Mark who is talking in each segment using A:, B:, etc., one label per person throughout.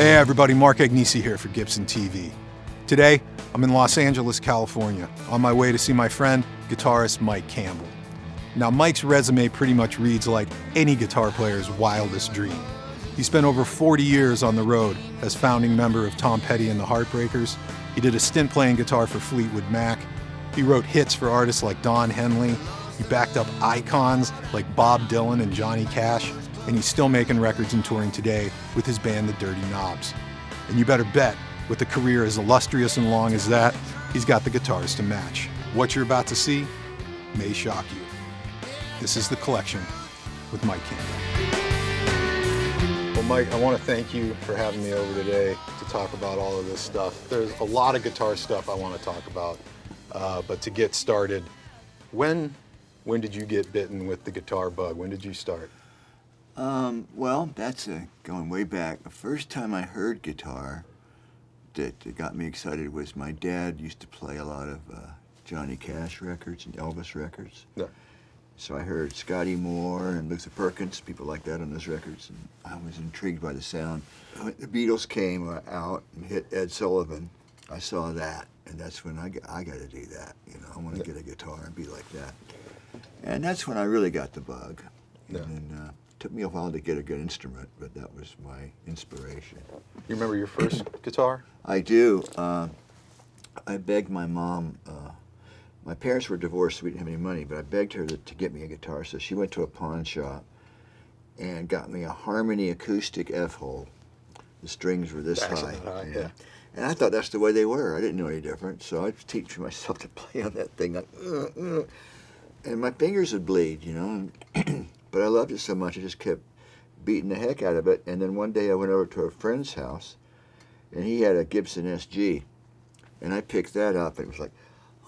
A: Hey everybody, Mark Agnesi here for Gibson TV. Today, I'm in Los Angeles, California, on my way to see my friend, guitarist Mike Campbell. Now, Mike's resume pretty much reads like any guitar player's wildest dream. He spent over 40 years on the road as founding member of Tom Petty and the Heartbreakers. He did a stint playing guitar for Fleetwood Mac. He wrote hits for artists like Don Henley. He backed up icons like Bob Dylan and Johnny Cash. And he's still making records and touring today with his band, The Dirty Knobs. And you better bet, with a career as illustrious and long as that, he's got the guitars to match. What you're about to see may shock you. This is The Collection with Mike Campbell. Well, Mike, I want to thank you for having me over today to talk about all of this stuff. There's a lot of guitar stuff I want to talk about, uh, but to get started, when when did you get bitten with the guitar bug? When did you start?
B: Um, well, that's uh, going way back. The first time I heard guitar that, that got me excited was my dad used to play a lot of uh, Johnny Cash records and Elvis records.
A: Yeah.
B: So I heard Scotty Moore and Luther Perkins, people like that on those records, and I was intrigued by the sound. When the Beatles came uh, out and hit Ed Sullivan, I saw that, and that's when I, got, I got to do that. You know, I want to get a guitar and be like that. And that's when I really got the bug.
A: Yeah.
B: And uh, took me a while to get a good instrument, but that was my inspiration.
A: You remember your first guitar?
B: I do. Uh, I begged my mom. Uh, my parents were divorced, so we didn't have any money, but I begged her to, to get me a guitar. So she went to a pawn shop and got me a Harmony acoustic F-hole. The strings were this high.
A: high, yeah.
B: And I thought that's the way they were. I didn't know any different. So I was teaching myself to play on that thing. Like, uh, uh, and my fingers would bleed, you know. but I loved it so much, I just kept beating the heck out of it. And then one day I went over to a friend's house, and he had a Gibson SG. And I picked that up, and it was like,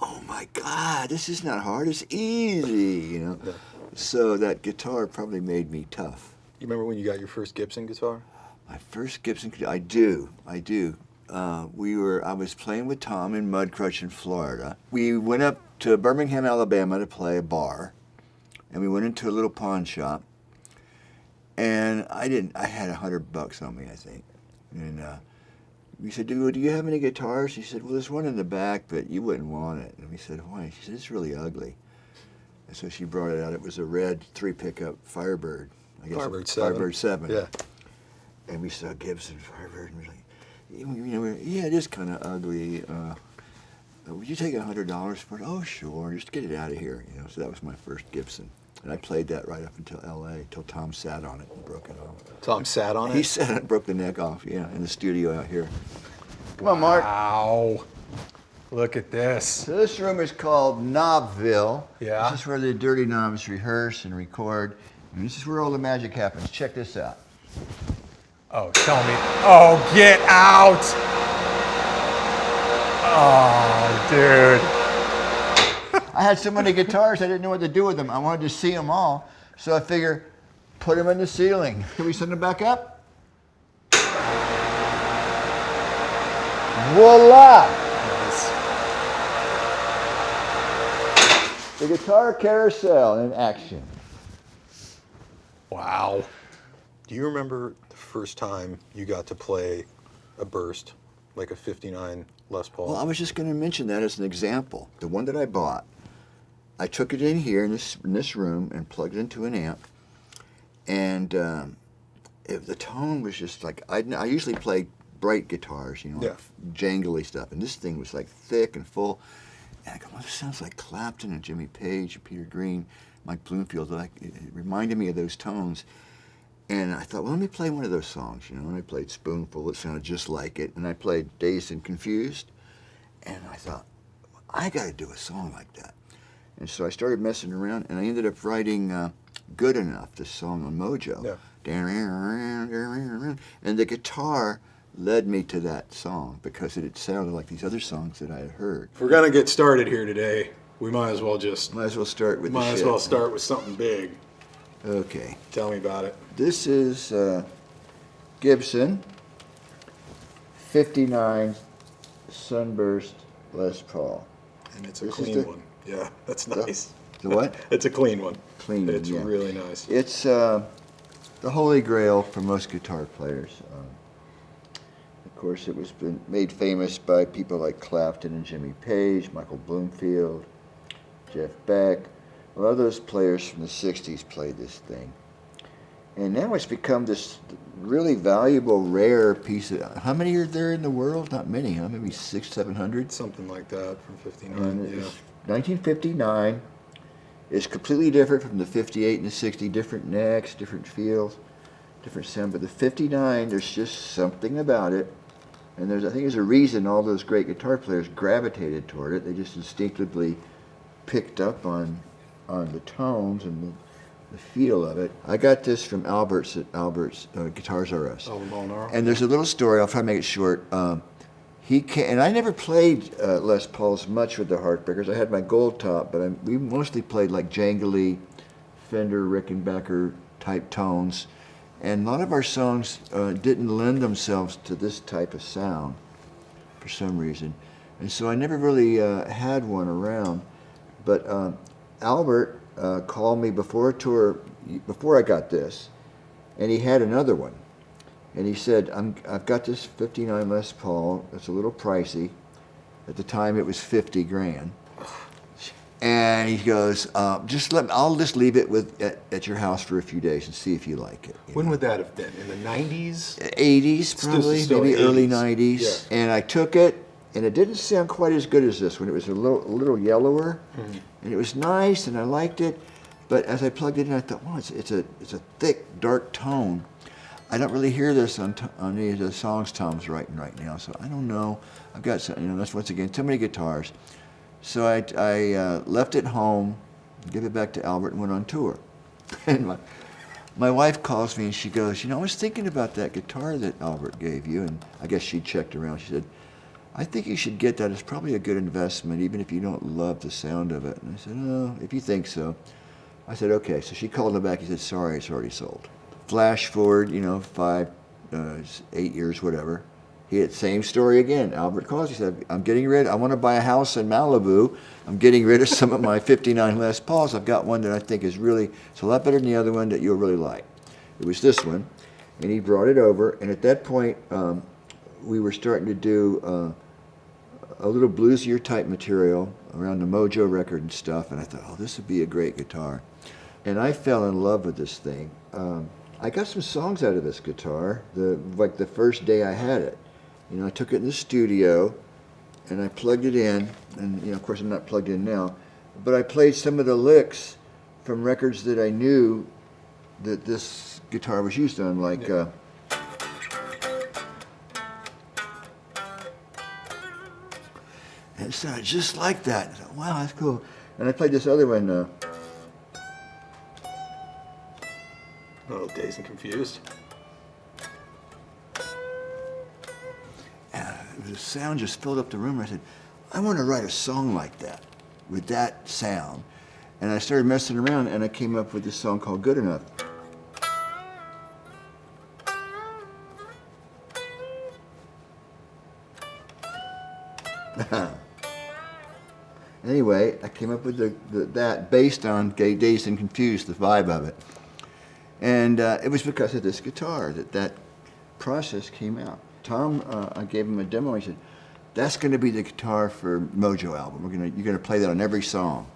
B: oh my God, this is not hard, it's easy, you know.
A: Yeah.
B: So that guitar probably made me tough.
A: You remember when you got your first Gibson guitar?
B: My first Gibson, I do, I do. Uh, we were, I was playing with Tom in Mudcrutch in Florida. We went up to Birmingham, Alabama to play a bar, and we went into a little pawn shop, and I didn't, I had a hundred bucks on me, I think. And uh, we said, do, do you have any guitars? He said, well, there's one in the back, but you wouldn't want it. And we said, why? She said, it's really ugly. And so she brought it out. It was a red three pickup Firebird. I guess
A: Firebird 7.
B: Firebird 7
A: Yeah.
B: and we saw Gibson Firebird, and we were like, you know, we're- yeah, it is kind of ugly. Uh, would you take a hundred dollars for it? Oh, sure, just get it out of here. You know, so that was my first Gibson, and I played that right up until L.A. Till Tom sat on it and broke it off.
A: Tom sat on it?
B: He sat on it and broke the neck off. Yeah, in the studio out here. Come on, Mark.
A: Wow. Look at this.
B: So this room is called Knobville.
A: Yeah.
B: This is where the Dirty Knobs rehearse and record, and this is where all the magic happens. Check this out.
A: Oh, tell me. Oh, get out. Oh, dude.
B: I had so many guitars, I didn't know what to do with them. I wanted to see them all, so I figure, put them in the ceiling. Can we send them back up? Voila! The guitar carousel in action.
A: Wow. Do you remember the first time you got to play a burst, like a 59 Les Paul?
B: Well, I was just going to mention that as an example. The one that I bought, I took it in here in this in this room and plugged it into an amp, and um, it, the tone was just like I, I usually play bright guitars, you know, like jangly stuff, and this thing was like thick and full. And I go, well, this sounds like Clapton and Jimmy Page and Peter Green, Mike Bloomfield. Like it, it reminded me of those tones. And I thought, well, let me play one of those songs, you know. And I played Spoonful, it sounded just like it. And I played Dazed and Confused. And I thought, I got to do a song like that. And so I started messing around, and I ended up writing uh, Good Enough, this song on Mojo.
A: Yeah.
B: And the guitar led me to that song because it had sounded like these other songs that I had heard.
A: If we're gonna get started here today, we might as well just
B: Might as well start with the
A: might as
B: shit.
A: well start with something big.
B: Okay.
A: Tell me about it.
B: This is uh, Gibson 59 Sunburst Les Paul.
A: And it's a
B: This
A: clean
B: the-
A: one. Yeah, that's nice.
B: the what?
A: it's a clean one.
B: Clean
A: It's
B: yeah.
A: really nice.
B: It's uh, the holy grail for most guitar players. Um, course, it was been made famous by people like Clapton and Jimmy Page, Michael Bloomfield, Jeff Beck. A lot of those players from the 60s played this thing. And now it's become this really valuable, rare piece of. How many are there in the world? Not many, huh? Maybe six, seven hundred?
A: Something like that from 59.
B: And
A: yeah.
B: It's 1959 is completely different from the 58 and the 60. Different necks, different feels, different sound. But the 59, there's just something about it. And there's, I think there's a reason all those great guitar players gravitated toward it. They just instinctively picked up on, on the tones and the, the feel of it. I got this from Albert's at Albert's uh, Guitars R Us.
A: Oh, the Molinaro?
B: And there's a little story. I'll try to make it short. Um, he came, and I never played uh, Les Pauls much with the Heartbreakers. I had my gold top, but I, we mostly played like jangly, Fender, Rickenbacker type tones, and a lot of our songs uh, didn't lend themselves to this type of sound for some reason, and so I never really uh, had one around. But um, Albert uh, called me before a tour, before I got this, and he had another one. And he said, I'm, I've got this 59 Les Paul. It's a little pricey. At the time, it was 50 grand. And he goes, uh, just let me, I'll just leave it with at, at, your house for a few days and see if you like it. You
A: when
B: know?
A: would that have been? In the 90s?
B: 80s, probably,
A: still
B: maybe early 90s.
A: Yeah.
B: And I took it, and it didn't sound quite as good as this one. It was a little, a little yellower,
A: Mm-hmm.
B: and it was nice, and I liked it. But as I plugged it in, I thought, wow, it's, it's a it's a thick, dark tone. I don't really hear this on, on any of the songs Tom's writing right now, so I don't know. I've got some, you know, that's once again too many guitars. So I, I uh, left it home, gave it back to Albert, and went on tour. and my, my wife calls me and she goes, You know, I was thinking about that guitar that Albert gave you. And I guess she checked around. She said, I think you should get that. It's probably a good investment, even if you don't love the sound of it. And I said, Oh, if you think so. I said, Okay. So she called him back. He said, Sorry, it's already sold. Flash forward, you know, five, uh, eight years, whatever. He had same story again. Albert. He said, "I'm getting rid. I want to buy a house in Malibu. I'm getting rid of some of my '59 Les Pauls. I've got one that I think is really it's a lot better than the other one that you'll really like. It was this one, and he brought it over. And at that point, um, we were starting to do uh, a little bluesier type material around the Mojo record and stuff. And I thought, oh, this would be a great guitar. And I fell in love with this thing. Um, I got some songs out of this guitar. The like the first day I had it. You know, I took it in the studio and I plugged it in, and you know, of course, I'm not plugged in now, but I played some of the licks from records that I knew that this guitar was used on, like. Uh, and it sounded just like that. I thought, wow, that's cool. And I played this other one. Uh,
A: Oh, dazed and confused.
B: Uh, the sound just filled up the room. I said, I want to write a song like that, with that sound. And I started messing around, and I came up with this song called Good Enough. anyway, I came up with the, the, that based on Dazed and Confused, the vibe of it. And uh, it was because of this guitar that that process came out. Tom, uh, I gave him a demo. He said, "That's going to be the guitar for Mojo album. We're gonna, you're going to play that on every song."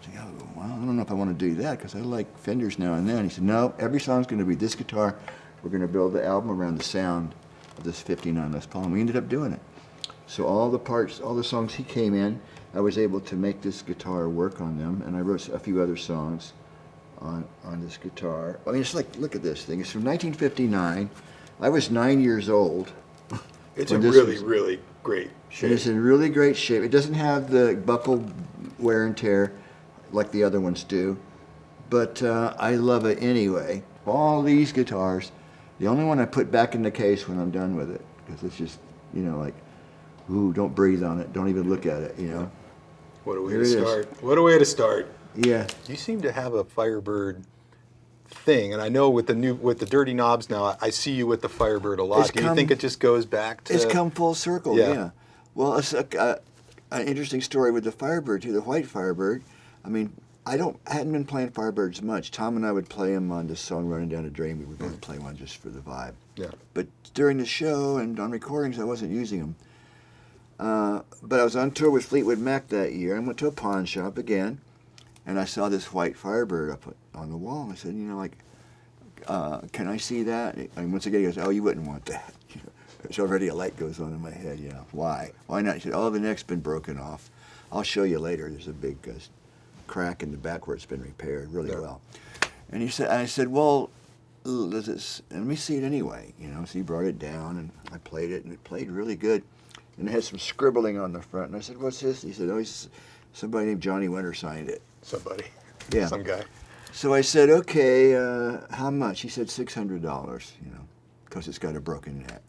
B: I said, oh, "Well, I don't know if I want to do that because I like Fenders now and then." He said, "No, every song's going to be this guitar. We're going to build the album around the sound of this 59 Les Paul." And we ended up doing it. So all the parts, all the songs he came in, I was able to make this guitar work on them, and I wrote a few other songs on on this guitar. I mean, it's like look at this thing. It's from 1959. I was nine years old.
A: It's in really,
B: was-
A: really great
B: and
A: shape.
B: it's in really great shape. It doesn't have the buckle wear and tear like the other ones do, but uh, I love it anyway. All these guitars, the only one I put back in the case when I'm done with it, because it's just, you know, like, ooh, don't breathe on it, don't even look at it, you know.
A: What a way
B: Here
A: to
B: it is.
A: start. What a way to start.
B: Yeah,
A: You seem to have a Firebird thing, and I know with the new with the dirty knobs now, I- see you with the Firebird a lot.
B: It's
A: Do you think it just goes back to?
B: it's come full circle.
A: Yeah.
B: Yeah. Well, it's a, uh, an interesting story with the Firebird too. The white Firebird. I mean, I don't I hadn't been playing Firebirds much. Tom and I would play them on this song "Running Down a Dream." We would both play one just for the vibe.
A: Yeah.
B: But during the show and on recordings, I wasn't using them. Uh, but I was on tour with Fleetwood Mac that year. I went to a pawn shop again, and I saw this white Firebird up on the wall. I said, you know, like, uh, can I see that? And once again, he goes, oh, you wouldn't want that. There's already a light goes on in my head. You know, why? Why not? He said, oh, the neck's been broken off. I'll show you later. There's a big uh, crack in the back where it's been repaired really
A: Yeah.
B: well. And he said, I said, well, does it, let me see it anyway. You know, so he brought it down and I played it and it played really good. And it had some scribbling on the front. And I said, what's this? He said, oh, he's, somebody named Johnny Winter signed it.
A: Somebody.
B: Yeah.
A: Some guy.
B: So I said, okay, uh, how much? He said $600, you know, because it's got a broken neck.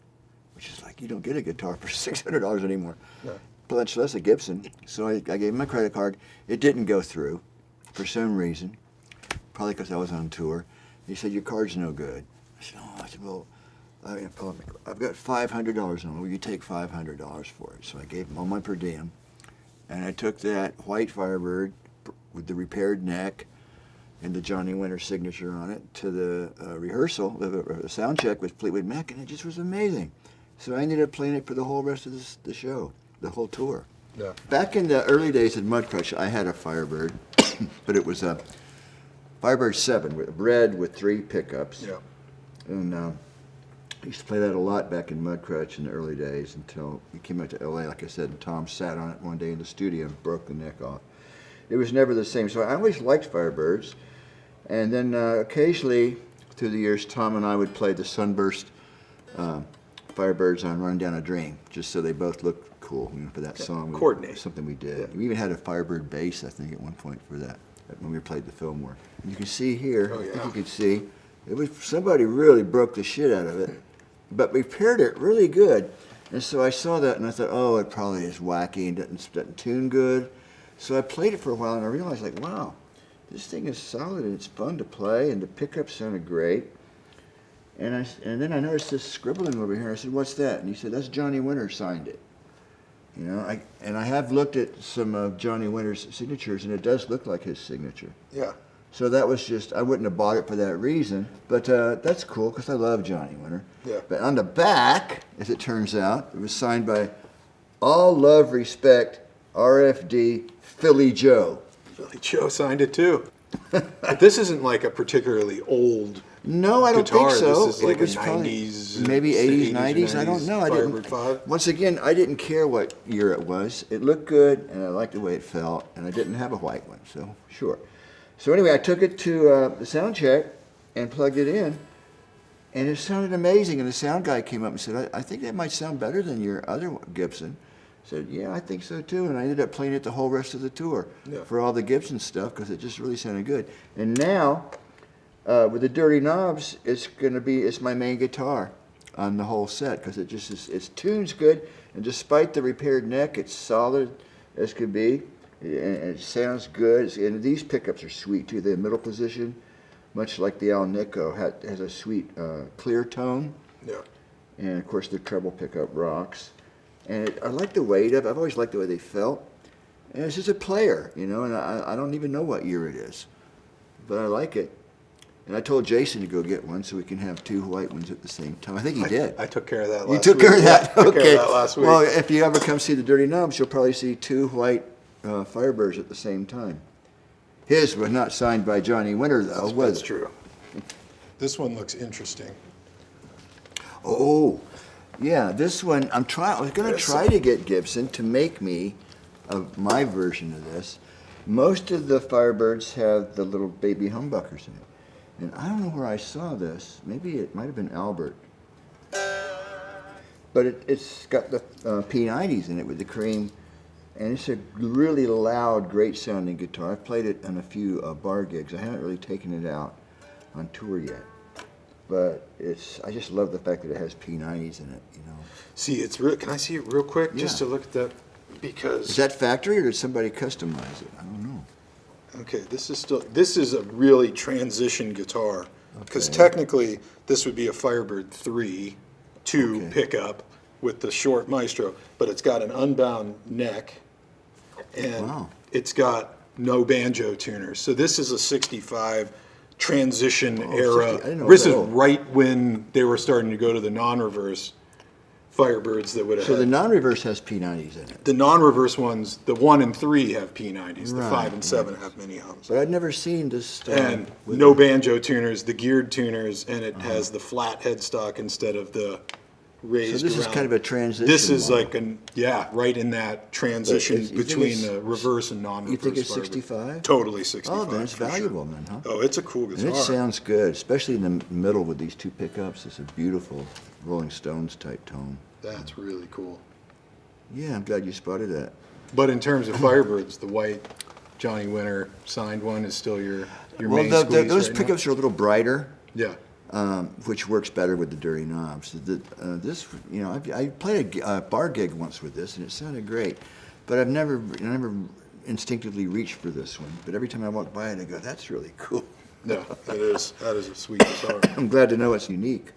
B: Which is like, you don't get a guitar for $600 anymore.
A: Yeah.
B: Much less a Gibson. So I, I gave him my credit card. It didn't go through for some reason, probably because I was on tour. He said, your card's no good. I said, oh, I said, well, I, I've got $500 on it. Will you take $500 for it? So I gave him all my per diem. And I took that white Firebird with the repaired neck and the Johnny Winter signature on it to the uh, rehearsal, the, the sound check with Fleetwood Mac, and it just was amazing. So I ended up playing it for the whole rest of this, the show, the whole tour.
A: Yeah.
B: Back in the early days in Mudcrutch, I had a Firebird, but it was a Firebird 7, with red with three pickups.
A: Yeah.
B: And uh, I used to play that a lot back in Mudcrutch in the early days until we came out to LA, like I said, and Tom sat on it one day in the studio and broke the neck off. It was never the same. So I always liked Firebirds. And then uh, occasionally, through the years, Tom and I would play the Sunburst uh, Firebirds on Run Down a Dream, just so they both looked cool you know, for that song. We-
A: Coordinate.
B: Something we did.
A: Yeah.
B: We even had a Firebird bass, I think, at one point for that, when we played the Fillmore. And you can see here,
A: Oh,
B: I think you can see, it was somebody really broke the shit out of it, but repaired it really good. And so I saw that and I thought, oh, it probably is wacky and doesn't, doesn't tune good. So I played it for a while and I realized, like, wow, this thing is solid and it's fun to play and the pickups sounded great. And I and then I noticed this scribbling over here. I said, "What's that?" And he said, "That's Johnny Winter signed it." You know, I and I have looked at some of Johnny Winter's signatures, and it does look like his signature.
A: Yeah.
B: So that was just I wouldn't have bought it for that reason, but uh, that's cool because I love Johnny Winter.
A: Yeah.
B: But on the back, as it turns out, it was signed by All Love Respect RFD Philly Joe.
A: Philly Joe signed it too. but this isn't like a particularly old.
B: No, I don't
A: guitar.
B: think so.
A: This is like
B: it was
A: a
B: probably
A: 90s,
B: maybe
A: uh,
B: 80s,
A: 80s,
B: 90s. I don't know. I
A: Firebird
B: didn't.
A: five.
B: Once again, I didn't care what year it was. It looked good, and I liked the way it felt, and I didn't have a white one, so sure. So anyway, I took it to uh, the sound check and plugged it in, and it sounded amazing. And the sound guy came up and said, "I, I think that might sound better than your other Gibson." Said, "Yeah, I think so too." And I ended up playing it the whole rest of the tour
A: Yeah.
B: for all the Gibson stuff because it just really sounded good. And now uh, with the dirty knobs, it's going to be it's my main guitar on the whole set because it just is it tunes good, and despite the repaired neck, it's solid as could be, and it sounds good. And these pickups are sweet too. The middle position, much like the Alnico, had, has a sweet uh, clear tone,
A: Yeah.
B: and of course the treble pickup rocks. And it, I like the weight of. it. I've always liked the way they felt. And it's just a player, you know, and I, I don't even know what year it is, but I like it. And I told Jason to go get one so we can have two white ones at the same time. I think he did.
A: I took care of that.
B: you took
A: week.
B: care of that.
A: Yeah, took
B: okay.
A: care of that last week.
B: Well, if you ever come see the Dirty Knobs, you'll probably see two white uh, Firebirds at the same time. His was not signed by Johnny Winter, though,
A: that's,
B: was
A: that's true. This one looks interesting.
B: Oh, yeah. This one, I'm trying. I was going to try to get Gibson to make me a, my version of this. Most of the Firebirds have the little baby humbuckers in it, and I don't know where I saw this. Maybe it might have been Albert, but it, it's got the uh, P90s in it with the cream, and it's a really loud, great sounding guitar. I've played it on a few uh, bar gigs. I haven't really taken it out on tour yet but it's I just love the fact that it has P90s in it. You know,
A: See, it's real. Can I see it real quick, just to look at that? Because
B: is that factory or did somebody customize it? I don't know.
A: okay, this is still this is a really transition guitar because
B: Okay.
A: technically this would be a Firebird three, two
B: Okay.
A: pickup with the short Maestro, but it's got an unbound neck, and
B: Wow.
A: it's got no banjo tuners. So this is a '65 transition
B: 60
A: era.
B: I didn't know
A: This is
B: was that old.
A: right when they were starting to go to the non-reverse Firebirds that would have
B: So the non-reverse has P90s in it.
A: the non-reverse ones, the one and three have P90s. The five and seven have mini hums.
B: But I'd never seen this.
A: And no banjo tuners, the geared tuners, and it
B: Uh-huh.
A: has the flat headstock instead of the raised.
B: So this is kind of a transition
A: This is
B: model.
A: like an yeah, right in that transition
B: it's- think
A: between the reverse and non-reverse.
B: You think it's 65?
A: Totally oh, sixty-five.
B: Oh, then it's
A: for sure.
B: valuable then, huh?
A: Oh, it's a cool guitar.
B: And it sounds good, especially in the middle with these two pickups. It's a beautiful Rolling Stones type tone.
A: That's really cool.
B: Yeah, I'm glad you spotted that.
A: But in terms of Firebirds, the white Johnny Winter signed one is still your your
B: Well,
A: main
B: the, the, those
A: right now?
B: pickups are a little brighter,
A: Yeah.
B: Um, which works better with the dirty knobs. The, uh, this, you know, I, I played a bar gig once with this, and it sounded great, but I've never, I never instinctively reached for this one. But every time I walk by it, I go, "That's really cool."
A: No, that is that is a sweet guitar.
B: I'm glad to know it's unique.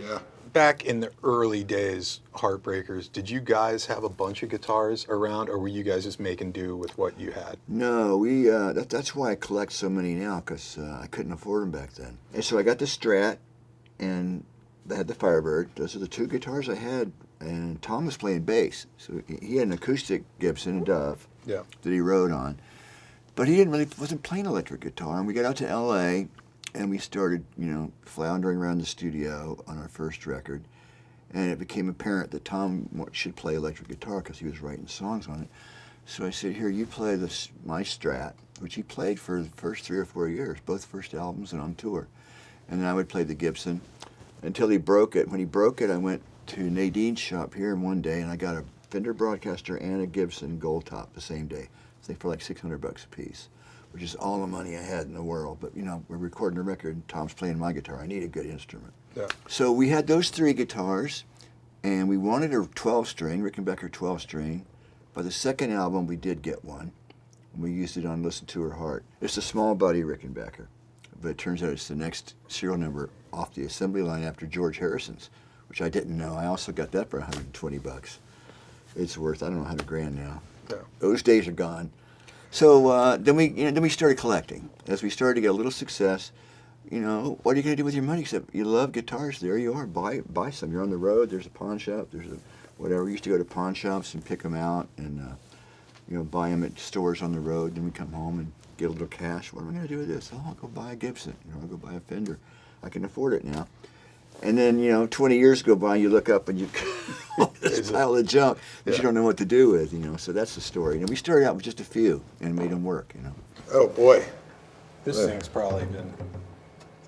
A: Yeah. Back in the early days, Heartbreakers, did you guys have a bunch of guitars around, or were you guys just making do with what you had?
B: No, we. Uh, that, that's why I collect so many now, because uh, I couldn't afford them back then. And so I got the Strat, and I had the Firebird. Those are the two guitars I had. And Tom was playing bass, so he- had an acoustic Gibson, a Dove,
A: Yeah.
B: that he rode on. But he didn't really wasn't playing electric guitar. And we got out to L.A. and we started, you know, floundering around the studio on our first record. And it became apparent that Tom should play electric guitar because he was writing songs on it. So I said, "Here, you play this my Strat," which he played for the first three or four years, both first albums and on tour. And then I would play the Gibson until he broke it. When he broke it, I went to Nadine's shop here one day, and I got a Fender Broadcaster and a Gibson Gold Top the same day. Think for like 600 bucks a piece, which is all the money I had in the world. But you know, we're recording a record, and Tom's playing my guitar. I need a good instrument.
A: Yeah.
B: So we had those three guitars, and we wanted a 12 string, Rickenbacker 12 string. By the second album, we did get one. And we used it on Listen to Her Heart. It's a small body Rickenbacker, but it turns out it's the next serial number off the assembly line after George Harrison's, which I didn't know. I also got that for 120 bucks. It's worth I don't know 100 grand now.
A: Yeah.
B: Those days are gone. So uh, then we you know, then we started collecting. As we started to get a little success, you know, what are you going to do with your money? Except you love guitars. There you are. Buy buy some. You're on the road. There's a pawn shop. There's a whatever. We used to go to pawn shops and pick them out and uh, you know buy them at stores on the road. Then we come home and get a little cash. What am I going to do with this? Oh, I'll go buy a Gibson. You know, I'll go buy a Fender. I can afford it now. And then you know, 20 years go by, you look up and you all this pile of junk that
A: Yeah.
B: you don't know what to do with. You know, so that's the story. And we started out with just a few and made them work. You know.
A: Oh boy, this
B: Yeah.
A: thing's probably been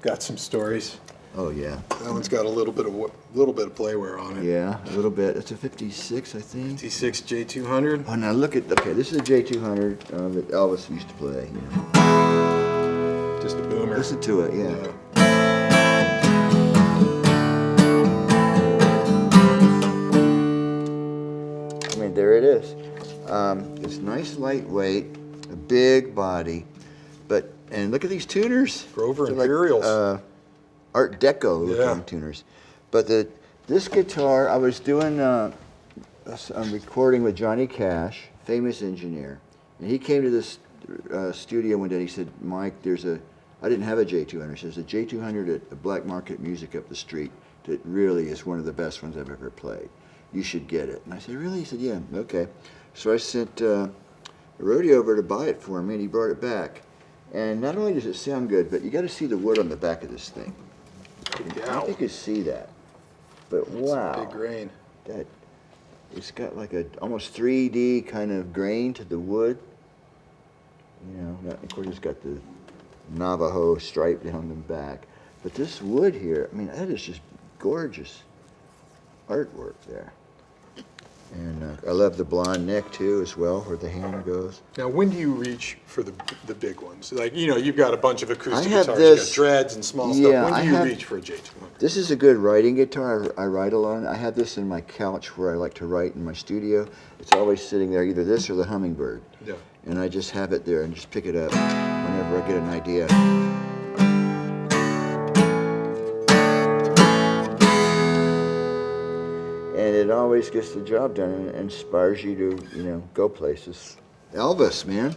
A: got some stories.
B: Oh yeah.
A: That one's got a little bit of wo- little bit of playware on it.
B: Yeah, a little bit. It's a 56, I think.
A: T6 J200.
B: Oh, now look at, okay, this is a J200 uh, that Elvis used to play. You know.
A: Just a boomer.
B: Listen to it, yeah.
A: Yeah.
B: There it is. Um, it's nice, lightweight, a big body, but and look at these tuners.
A: Grover
B: They're like,
A: Imperials.
B: uh, Art Deco looking
A: Yeah.
B: tuners. But the this guitar, I was doing uh, a recording with Johnny Cash, famous engineer, and he came to this uh, studio one day. He said, "Mike, there's a I didn't have a J200. There's a J200 at the Black Market Music up the street that really is one of the best ones I've ever played. You should get it." And I said, "Really?" He said, "Yeah, okay." So I sent uh, roadie over to buy it for me, and he brought it back. And not only does it sound good, but you got to see the wood on the back of this thing. I don't think you can see that, but wow,
A: Big grain.
B: that it's got like a almost 3D kind of grain to the wood. You know, that- of course it's got the Navajo stripe down the back, but this wood here, I mean, that is just gorgeous artwork there. And uh, I love the blonde neck too, as well, where the hand goes.
A: Now, when do you reach for the the big ones? Like you know, you've got a bunch of acoustic
B: I have
A: guitars,
B: this-
A: you got dreads and small
B: Yeah,
A: stuff. When
B: I
A: do you
B: have-
A: reach for a J200?
B: This is a good writing guitar. I, I write a lot. I have this in my couch where I like to write in my studio. It's always sitting there, either this or the Hummingbird.
A: Yeah.
B: And I just have it there and just pick it up whenever I get an idea. It always gets the job done and inspires you to, you know, go places. Elvis, man.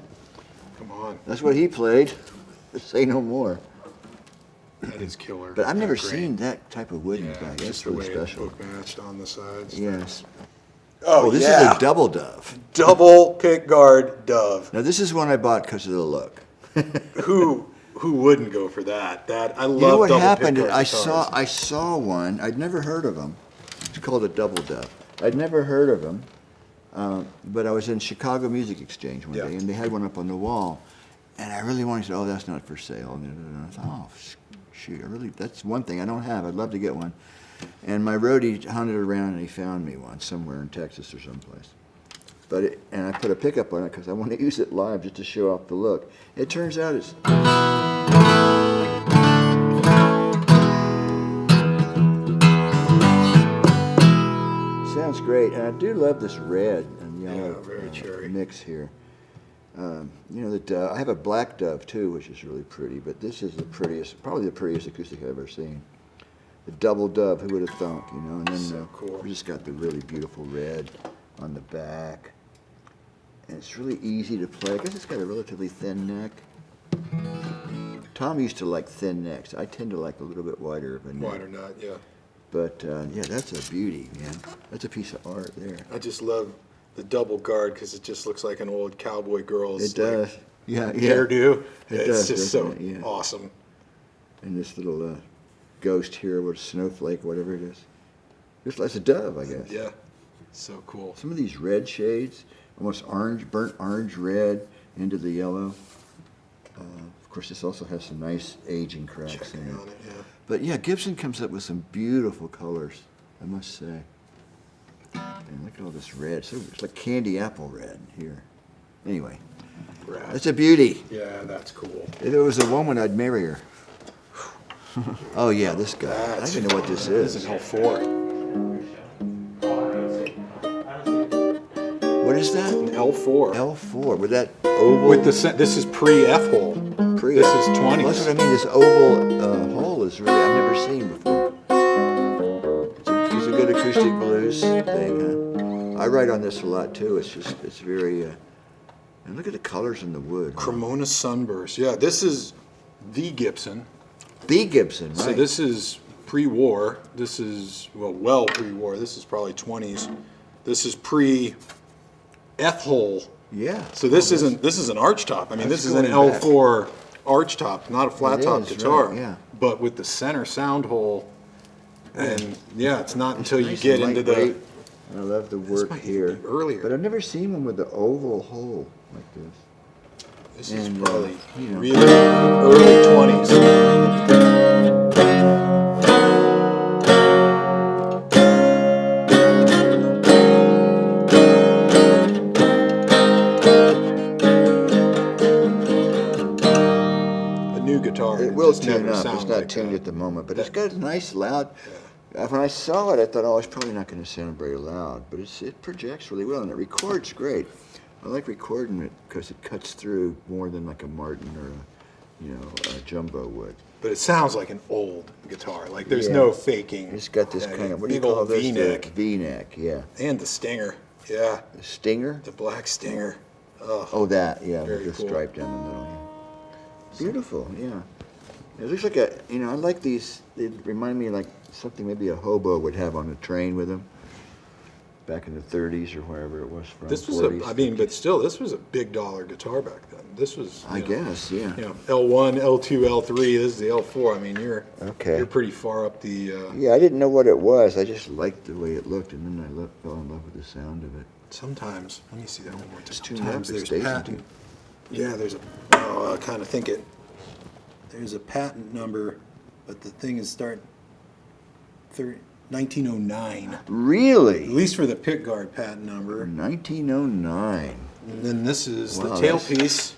A: Come on.
B: That's what he played. Say no more.
A: That is killer.
B: But I've never
A: That grain.
B: seen that type of wood in
A: Yeah,
B: the back.
A: just
B: That's
A: the
B: really
A: way
B: special.
A: it book matched on the sides.
B: Yes.
A: Oh,
B: Oh, this
A: yeah.
B: is a double dove.
A: double pick guard dove.
B: Now this is one I bought because of the look.
A: Who who wouldn't go for that? That I love.
B: You know what happened? I
A: guitars.
B: saw I saw one. I'd never heard of them. It's called a double dove. I'd never heard of them, uh, but I was in Chicago Music Exchange one
A: Yeah.
B: day, and they had one up on the wall, and I really wanted to. Oh, that's not for sale. And I thought, oh, sh- shoot, I really that's one thing I don't have. I'd love to get one. And my roadie hunted around and he found me one somewhere in Texas or someplace. But it, and I put a pickup on it because I want to use it live just to show off the look. It turns out it's Sounds great, and I do love this red and yellow
A: Yeah,
B: uh, mix here. Um, you know, the dove, I have a black dove too, which is really pretty, but this is the prettiest, probably the prettiest acoustic I've ever seen. The double dove, who would have thunk, you know? And then
A: So
B: uh,
A: cool.
B: we just got the really beautiful red on the back, and it's really easy to play. I guess it's got a relatively thin neck. Tom used to like thin necks. I tend to like a little bit wider of a neck.
A: Wider not, yeah.
B: But uh, yeah, that's a beauty, man. That's a piece of art there.
A: I just love the double guard because it just looks like an old cowboy girl's
B: It does.
A: like,
B: yeah, yeah.
A: hairdo.
B: It
A: it's
B: does,
A: just so
B: it? Yeah.
A: awesome.
B: And this little uh, ghost here, what snowflake, whatever it is. Just like a dove, I guess.
A: Yeah, so cool.
B: Some of these red shades, almost orange, burnt orange red into the yellow. Uh, course, this also has some nice aging cracks
A: Checking
B: in it.
A: it, yeah.
B: But yeah, Gibson comes up with some beautiful colors, I must say. And look at all this red. So it's like candy apple red here. Anyway,
A: Rad.
B: that's a beauty.
A: Yeah, that's cool.
B: If it was a woman, I'd marry her. oh yeah, this guy. I don't even know what this is.
A: This
B: is.
A: is L4.
B: What is that?
A: An L4.
B: L4. With that oval.
A: With the this is pre F hole. This is
B: Well,
A: 20s.
B: that's what I mean. This oval uh, hole is really I've never seen before. It's a, it's a good acoustic blues thing. Huh? I write on this a lot too. It's just it's very. Uh, and look at the colors in the wood.
A: Cremona Sunburst. Yeah, this is the Gibson.
B: The Gibson, right?
A: So this is pre-war. This is well, well pre-war. This is probably 20s. This is pre F hole.
B: yeah.
A: So this isn't this is an arch top. I mean, this is an. L4 arch top, not a flat
B: It
A: top
B: is,
A: guitar.
B: right, yeah.
A: But with the center sound hole, and yeah, it's not until you
B: Nice
A: get into the
B: lightweight. I love the work
A: might even
B: here.
A: be earlier.
B: But I've never seen one with the oval hole like this.
A: This is
B: And, uh,
A: probably
B: you know.
A: really early 20s.
B: Not tuned at the moment, but it's got a nice loud. When I saw it, I thought, oh, it's probably not going to sound very loud, but it's, it projects really well and it records great. I like recording it because it cuts through more than like a Martin or a, you know, a jumbo would.
A: But it sounds like an old guitar. Like there's
B: Yeah.
A: no faking.
B: It's got this
A: that
B: kind of what do you call this?
A: V-neck
B: V neck, yeah.
A: and the stinger. Yeah,
B: The stinger.
A: the black stinger. Oh,
B: Oh, that, yeah,
A: Very
B: with the
A: cool.
B: stripe down the middle. Yeah. Beautiful, yeah. It looks like a, you know, I like these. They remind me like something maybe a hobo would have on a train with him. Back in the 30s or wherever it was from.
A: this was
B: 40s.
A: a. I mean, but still, this was a big dollar guitar back then. This was.
B: I
A: know,
B: guess, yeah.
A: You know, L1, L2, L3. This is the L4. I mean, you're
B: Okay.
A: You're pretty far up the. Uh,
B: Yeah, I didn't know what it was. I just liked the way it looked, and then I lo- fell in love with the sound of it.
A: sometimes, let me see that one more time.
B: tuned up
A: Sometimes
B: at
A: there's
B: station
A: patent. Yeah, there's a. Oh, I kind of think it. There's a patent number, but the thing is start. Thir 1909. At least for the pick guard patent number.
B: 1909.
A: And then this is the
B: Wow, that's-
A: tailpiece,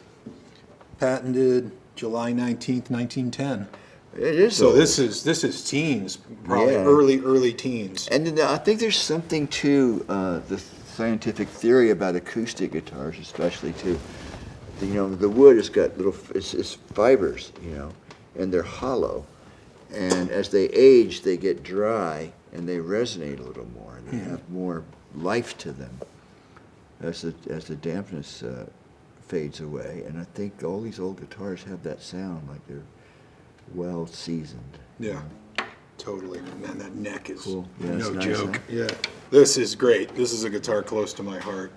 A: patented July 19th, 1910.
B: It is.
A: So
B: old.
A: this is this is teens, probably
B: Yeah.
A: early early teens.
B: And then I think there's something to uh, the scientific theory about acoustic guitars, especially too. You know, the wood has got little it's, it's fibers, you know, and they're hollow. And as they age, they get dry and they resonate a little more. And they have more life to them as the as the dampness uh, fades away. And I think all these old guitars have that sound, like they're well seasoned.
A: Yeah, totally. Man, that neck is
B: Cool. Yeah,
A: no
B: nice,
A: joke.
B: huh?
A: Yeah, this is great. This is a guitar close to my heart,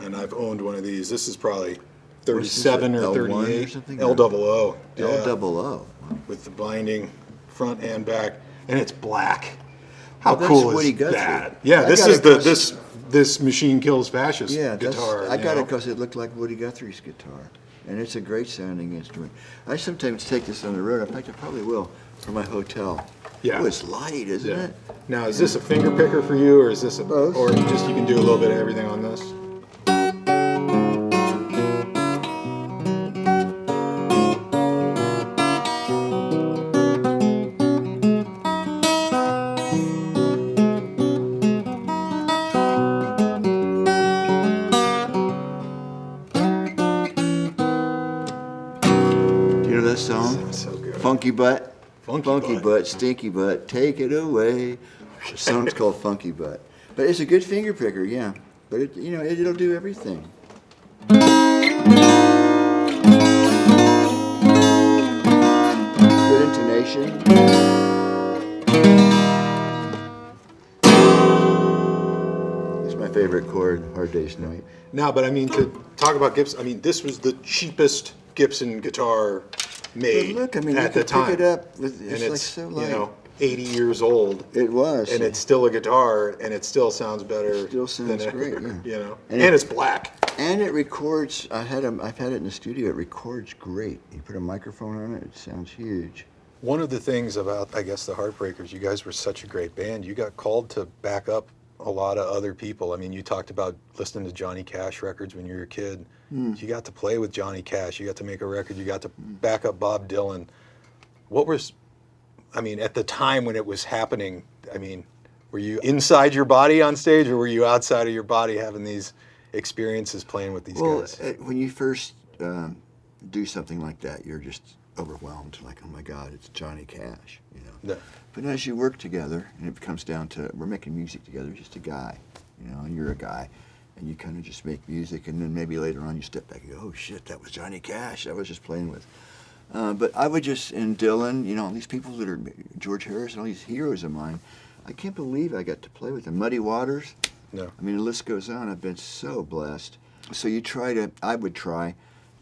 A: and I've owned one of these. This is probably thirty-seven or
B: this, a L1 or
A: thirty-eight.
B: something?
A: L double O.
B: L
A: yeah,
B: double O.
A: With the binding front and back, and it's black. How
B: Well, that's
A: cool is
B: Woody Guthrie.
A: that? Yeah,
B: I
A: this
B: got
A: is
B: it
A: the
B: 'cause-
A: this this machine kills fascist
B: Yeah, that's,
A: guitar.
B: I
A: you
B: got
A: know?
B: it because it looked like Woody Guthrie's guitar, and it's a great sounding instrument. I sometimes take this on the road. In fact, I probably will for my hotel.
A: Yeah.
B: Oh, it's light, isn't
A: Yeah.
B: it?
A: Now, is this a finger picker for you, or is this a,
B: Both.
A: or just you can do a little bit of everything on this?
B: Funky Butt.
A: Funky
B: butt.
A: Butt.
B: Stinky Butt, take it away. The song's called Funky Butt. But it's a good finger picker, yeah. But it, you know, it, it'll do everything. Good intonation. It's my favorite chord, Hard Day's Night.
A: Now, but I mean to talk about Gibson. I mean, this was the cheapest Gibson guitar made
B: But look, I mean, you
A: at the
B: could
A: time.
B: pick it up. With,
A: and
B: it's,
A: it's
B: like so
A: you know 80 years old,
B: it was.
A: and it's still a guitar, and it still sounds better.
B: Still sounds
A: than
B: great,
A: ever,
B: yeah.
A: You know,
B: And
A: and,
B: it-
A: it's black.
B: And it records. I had a, I've had it in the studio. It records great. You put a microphone on it. It sounds huge.
A: One of the things about, I guess, the Heartbreakers, you guys were such a great band. You got called to back up a lot of other people. I mean, you talked about listening to Johnny Cash records when you were a kid.
B: Hmm.
A: You got to play with Johnny Cash. You got to make a record. You got to back up Bob Dylan. What was, I mean, at the time when it was happening, I mean, were you inside your body on stage or were you outside of your body having these experiences playing with these
B: Well,
A: guys?
B: uh, when you first um, do something like that, you're just overwhelmed. Like, oh my God, it's Johnny Cash. You know.
A: Yeah.
B: But as you work together, and it comes down to we're making music together, just a guy, you know, and you're a guy, and you kind of just make music, and then maybe later on you step back and go, oh shit, that was Johnny Cash. I was just playing with. Uh, but I would just, and Dylan, you know, all these people that are George Harris and all these heroes of mine. I can't believe I got to play with them. Muddy Waters.
A: No.
B: I mean, the list goes on. I've been so blessed. So you try to, I would try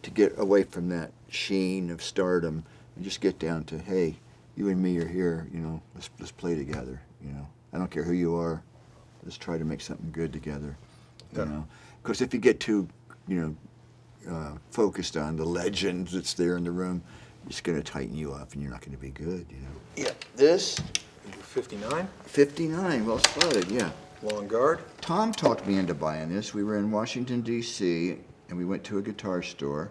B: to get away from that sheen of stardom and just get down to, hey, you and me are here. You know, let's let's play together. You know, I don't care who you are. Let's try to make something good together. You
A: Yeah.
B: know, because if you get too, you know, uh, focused on the legend that's there in the room, it's going to tighten you up, and you're not going to be good. You know. Yeah. This
A: 59,
B: 59, well spotted. Yeah.
A: long guard.
B: Tom talked me into buying this. We were in Washington, D.C., and we went to a guitar store,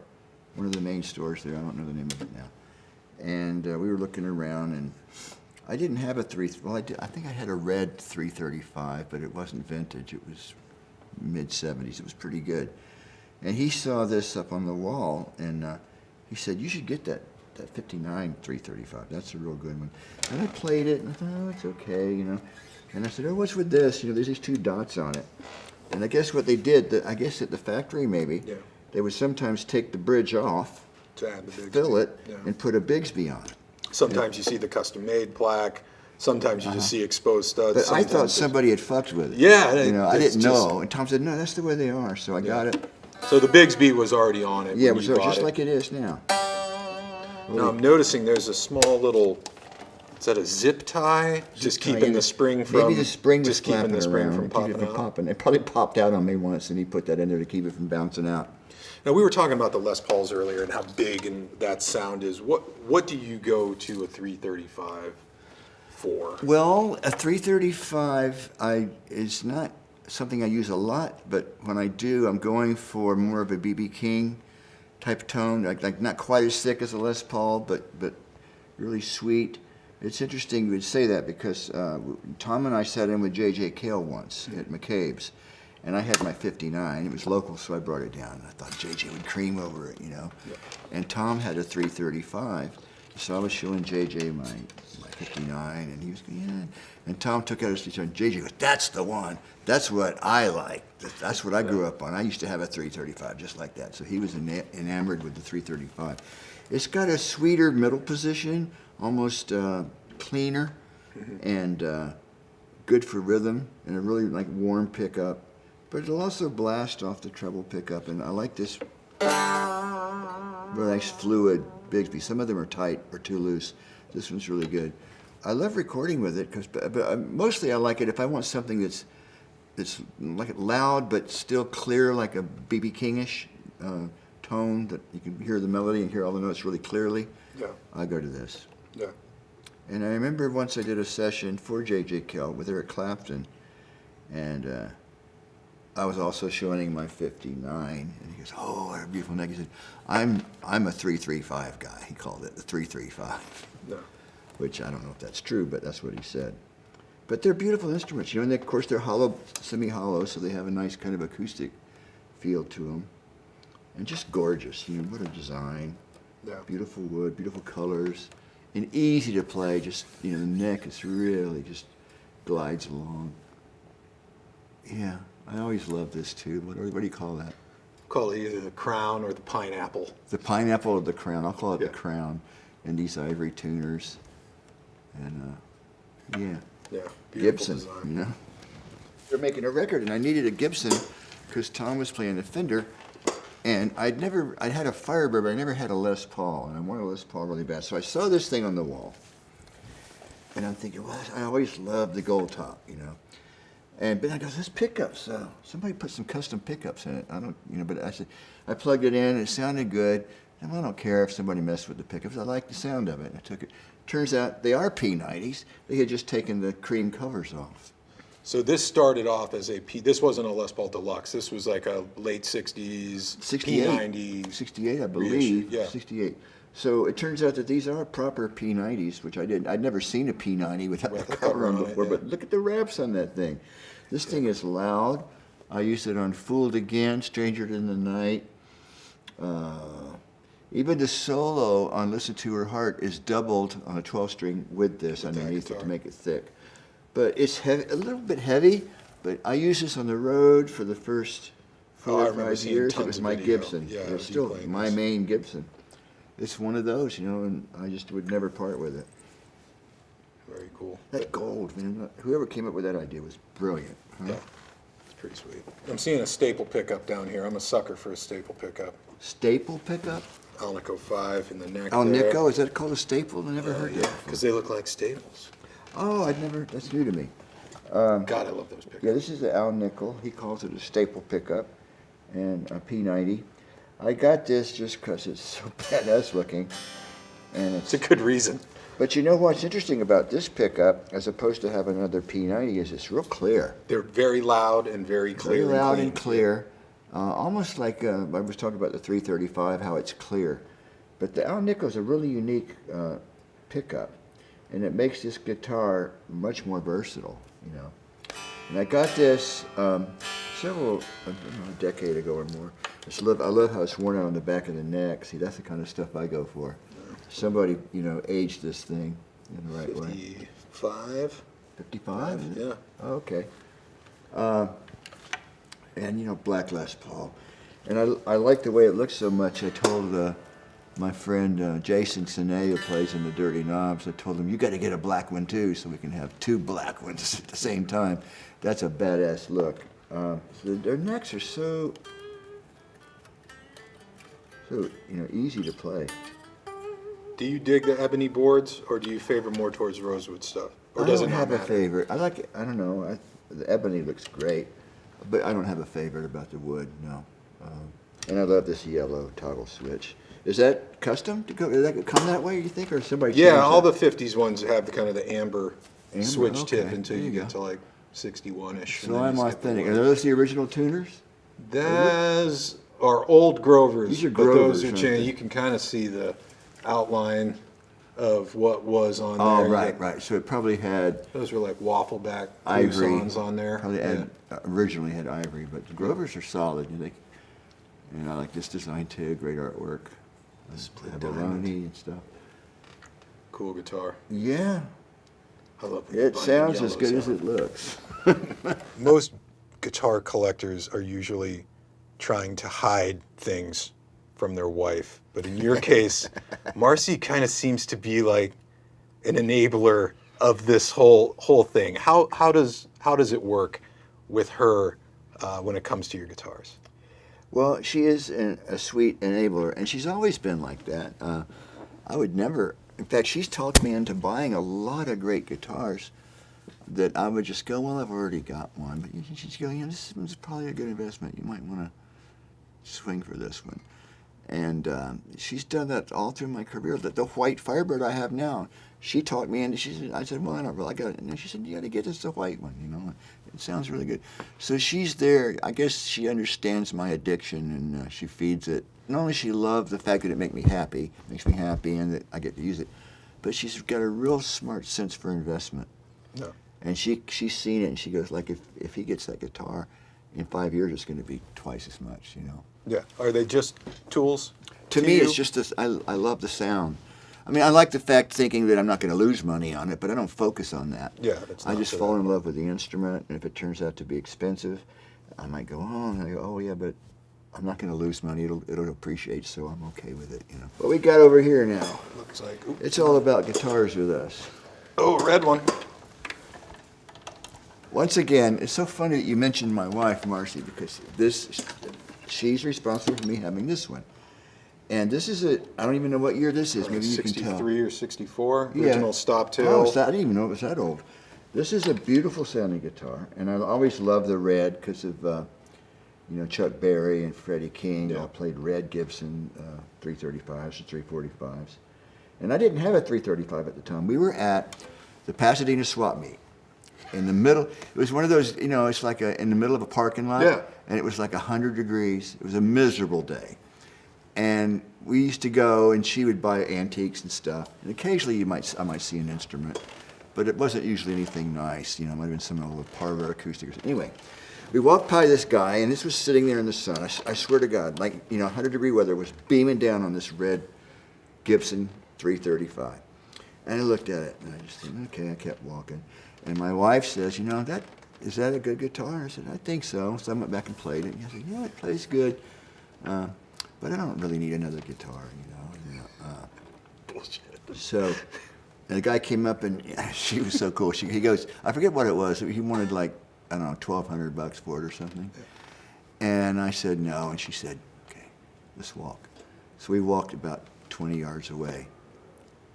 B: one of the main stores there. I don't know the name of it now. And uh, we were looking around, and I didn't have a three. Well, I, did, I think I had a red 335, but it wasn't vintage. It was mid 70s. It was pretty good. And he saw this up on the wall, and uh, he said, "You should get that that 59 335. That's a real good one." And I played it, and I thought, "Oh, it's okay," you know. And I said, "Oh, what's with this? You know, there's these two dots on it." And I guess what they did, the, I guess at the factory maybe,
A: Yeah.
B: they would sometimes take the bridge off,
A: To add the big
B: fill it,
A: Yeah.
B: and put a Bigsby on it.
A: Sometimes you see the custom made plaque. Sometimes you just see exposed studs.
B: Uh-huh. But I
A: sometimes
B: thought somebody had fucked with it.
A: Yeah,
B: You know, I didn't
A: just-
B: know. And Tom said, "No, that's the way they are." So I got it.
A: So the Bigsby was already on it.
B: Yeah, it was just
A: it.
B: like it is now.
A: Now I'm noticing there's a small little. Is that a zip tie? just
B: tie,
A: keeping
B: yeah.
A: the spring from.
B: Maybe the spring was
A: just keeping the spring
B: around,
A: from popping
B: it from
A: out.
B: popping. It probably popped out on me once, and he put that in there to keep it from bouncing out.
A: Now we were talking about the Les Pauls earlier and how big and that sound is. What what do you go to a 335 for?
B: Well, a 335 I is not something I use a lot, but when I do, I'm going for more of a BB King type tone, like, like not quite as thick as a Les Paul, but but really sweet. It's interesting you would say that because uh, Tom and I sat in with J.J. Cale once at McCabe's, and I had my 59. It was local, so I brought it down. I thought J.J. would cream over it, you know. And Tom had a 335, So I was showing JJ my, my 59, and he was, yeah. And Tom took out his guitar, and JJ goes, that's the one. That's what I like. That's what I grew up on. I used to have a 335 just like that. So he was enamored with the 335. It's got a sweeter middle position, almost uh, cleaner, and uh, good for rhythm, and a really like warm pickup. But it'll also blast off the treble pickup, and I like this very nice fluid Bigsby. Some of them are tight or too loose. This one's really good. I love recording with it because, but, but uh, mostly I like it if I want something that's that's like loud but still clear, like a BB Kingish uh, tone that you can hear the melody and hear all the notes really clearly.
A: Yeah.
B: I go to this.
A: Yeah.
B: And I remember once I did a session for J.J. Cale with Eric Clapton, and uh, I was also showing him my 59, and he goes, "Oh, what a beautiful neck." He said, "I'm I'm a 335 guy." He called it the 335,
A: No.
B: which I don't know if that's true, but that's what he said. But they're beautiful instruments, you know. And of course, they're hollow, semi-hollow, so they have a nice kind of acoustic feel to them, and just gorgeous. You know, what a design.
A: Yeah.
B: Beautiful wood, beautiful colors, and easy to play. Just you know, the neck is really just glides along. Yeah, I always love this too. What, what do you call that?
A: Call it either the crown or the pineapple.
B: The pineapple or the crown? I'll call it
A: Yeah.
B: the crown. And these ivory tuners, and uh, yeah,
A: Yeah. Beautiful
B: Gibson.
A: design.
B: You know, they're making a record, and I needed a Gibson because Tom was playing a Fender, and I'd never, I'd had a Firebird, but I never had a Les Paul, and I wanted a Les Paul really bad. So I saw this thing on the wall, and I'm thinking, well, I always loved the gold top, you know. And but I goes, this pickups, uh, somebody put some custom pickups in it. I don't, you know, but I said, I plugged it in, and it sounded good. And I don't care if somebody messed with the pickups. I like the sound of it. And I took it. Turns out they are P90s. They had just taken the cream covers off.
A: So this started off as a P. This wasn't a Les Paul Deluxe. This was like a late '60s
B: 68.
A: P90.
B: 68, I believe.
A: yeah.
B: 68. So it turns out that these are proper P90s, which I didn't. I'd never seen a P90 without
A: With
B: the cover on
A: on it,
B: before.
A: yeah.
B: But look at the wraps on that thing. This thing is loud. I used it on Fooled Again, Stranger in the Night. Uh, even the solo on Listen to Her Heart is doubled on a 12 string with this
A: With
B: underneath it to make it thick. But it's heavy, a little bit heavy, but I used this on the road for the first
A: Oh,
B: four or five years. It was my
A: video.
B: Gibson.
A: Yeah,
B: still my
A: this.
B: main Gibson. It's one of those, you know, and I just would never part with it.
A: Very cool.
B: That gold, man. Whoever came up with that idea was brilliant. huh?
A: Yeah. It's pretty sweet. I'm seeing a staple pickup down here. I'm a sucker for a staple pickup.
B: Staple pickup?
A: Alnico 5 in the neck.
B: Oh, Nico, is that called a staple? I never oh, heard
A: Yeah,
B: that.
A: because they look like staples.
B: Oh, I'd never, that's new to me.
A: Um, God, I love those pickups.
B: Yeah, this is the Al Nickel. He calls it a staple pickup and a P90. I got this just because it's so badass looking. And
A: It's
B: it's,
A: a good reason.
B: But you know what's interesting about this pickup, as opposed to having another P90, is it's real clear.
A: They're very loud and very clear.
B: Very loud and clear. Uh, almost like uh, I was talking about the 335, how it's clear. But the Al Nickel is a really unique uh, pickup, and it makes this guitar much more versatile, you know. And I got this um, several, I don't know, a decade ago or more. Love, I love how it's worn out on the back of the neck. See, that's the kind of stuff I go for. Somebody, you know, aged this thing in the right way.
A: 55?
B: 55?
A: Yeah.
B: Oh, okay. Uh, and you know, black Les Paul. And I, I like the way it looks so much. I told uh, my friend uh, Jason Sinay, who plays in the Dirty Knobs, I told him, you got to get a black one too, so we can have two black ones at the same time. That's a badass look. So their necks are so, so you know, easy to play.
A: Do you dig the ebony boards, or do you favor more towards rosewood stuff? Or
B: I
A: does
B: don't
A: it
B: have a favorite. I like it. I don't know. I, the ebony looks great, but I don't have a favorite about the wood. No. Um, and I love this yellow toggle switch. Is that custom to go? Did that come that way? You think, or somebody?
A: Yeah, all the 50s ones have the kind of the amber,
B: Amber,
A: switch tip until
B: there
A: you get
B: go.
A: to like 61ish.
B: So I'm authentic. Are those the original tuners?
A: Those are old Grovers.
B: These are
A: but those
B: Grovers,
A: are changed. You can kind of see the outline of what was on
B: Oh,
A: there. You
B: right,
A: get-
B: right. So it probably had
A: Those were like waffle back
B: ivory
A: on there.
B: Probably
A: Yeah.
B: had, uh, originally had ivory, but the Grovers are solid. You know, they, and I like this design too. Great artwork.
A: Split
B: Abalone
A: diamond.
B: and stuff.
A: cool guitar.
B: Yeah,
A: I love the
B: it sounds as
A: yellow
B: good as it looks.
A: Most guitar collectors are usually trying to hide things from their wife, but in your case, Marcy kind of seems to be like an enabler of this whole whole thing. How how does how does it work with her uh, when it comes to your guitars?
B: Well, she is an, a sweet enabler, and she's always been like that. Uh, I would never, in fact, she's talked me into buying a lot of great guitars that I would just go, well, I've already got one. But she'd go, you know, this is probably a good investment. You might want to swing for this one. And um, she's done that all through my career. The, the white Firebird I have now, she talked me into. She said, I said, well, I don't really. Got it. And she said, you got to get this the white one. You know, it sounds really good. So she's there. I guess she understands my addiction and uh, she feeds it. Not only she loves the fact that it makes me happy, makes me happy, and that I get to use it, but she's got a real smart sense for investment.
A: No.
B: And she she's seen it, and she goes like, if if he gets that guitar, in five years it's going to be twice as much. You know.
A: Yeah. Are they just tools?
B: To me, it's just this. I, I love the sound. I mean, I like the fact thinking that I'm not going to lose money on it, but I don't focus on that.
A: Yeah, it's
B: I just fall in love with the instrument, and if it turns out to be expensive, I might go, oh, and I go, oh yeah, but I'm not going to lose money. It'll it'll appreciate, so I'm okay with it. You know. What we got over here now?
A: Looks like. oop.
B: It's all about guitars with us.
A: Oh, red one.
B: Once again, it's so funny that you mentioned my wife, Marcy, because this, she's responsible for me having this one. And this is a, I don't even know what year this is. Maybe you can tell.
A: 63 or 64.
B: Yeah.
A: Original stop tail.
B: Oh, I didn't even know it was that old. This is a beautiful sounding guitar, and I always loved the red because of, uh, you know, Chuck Berry and Freddie King.
A: Yeah.
B: I played red Gibson uh, 335s and 345s. And I didn't have a 335 at the time. We were at the Pasadena swap meet. In the middle, it was one of those, you know, it's like a, in the middle of a parking lot.
A: Yeah.
B: And it was like 100 degrees. It was a miserable day. And we used to go, and she would buy antiques and stuff. And occasionally, you might I might see an instrument, but it wasn't usually anything nice. You know, it might have been some old Parlor acoustic. Or something. Anyway, we walked by this guy, and this was sitting there in the sun. I swear to God, like you know, 100 degree weather was beaming down on this red Gibson 335. And I looked at it, and I just said, okay. I kept walking, and my wife says, you know, that is that a good guitar? I said, I think so. So I went back and played it. And I said, yeah, it plays good. Uh, but I don't really need another guitar, you know. know, uh,
A: Bullshit.
B: so and the guy came up and she was so cool. She, he goes, I forget what it was. He wanted like, I don't know, 1200 bucks for it or something. And I said no. And she said, okay, let's walk. So we walked about 20 yards away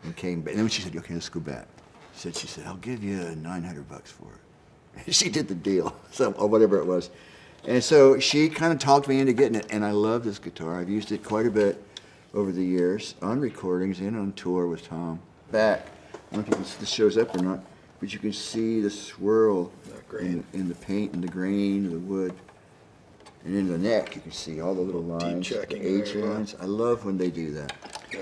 B: and came back. And then she said, okay, let's go back. She said, she said, I'll give you 900 bucks for it. she did the deal, so, or whatever it was. And so she kind of talked me into getting it, and I love this guitar. I've used it quite a bit over the years on recordings and on tour with Tom. Back, I don't know if you can, this shows up or not, but you can see the swirl in, in the paint and the grain of the wood. And in the neck, you can see all the little lines, the H lines. I love when they do that.
A: Yeah.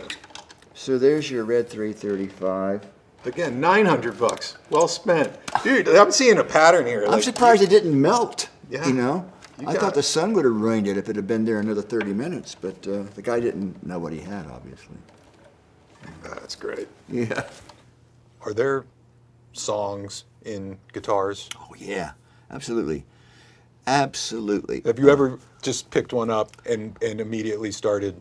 B: So there's your red 335.
A: Again, 900 bucks. Well spent. Dude, I'm seeing a pattern here.
B: I'm
A: Like,
B: surprised it didn't melt.
A: Yeah.
B: You know,
A: You
B: I thought
A: it.
B: the sun would have ruined it if it had been there another 30 minutes, but uh, the guy didn't know what he had, obviously.
A: That's great.
B: Yeah.
A: Are there songs in guitars?
B: Oh yeah, absolutely, absolutely.
A: Have you ever just picked one up and, and immediately started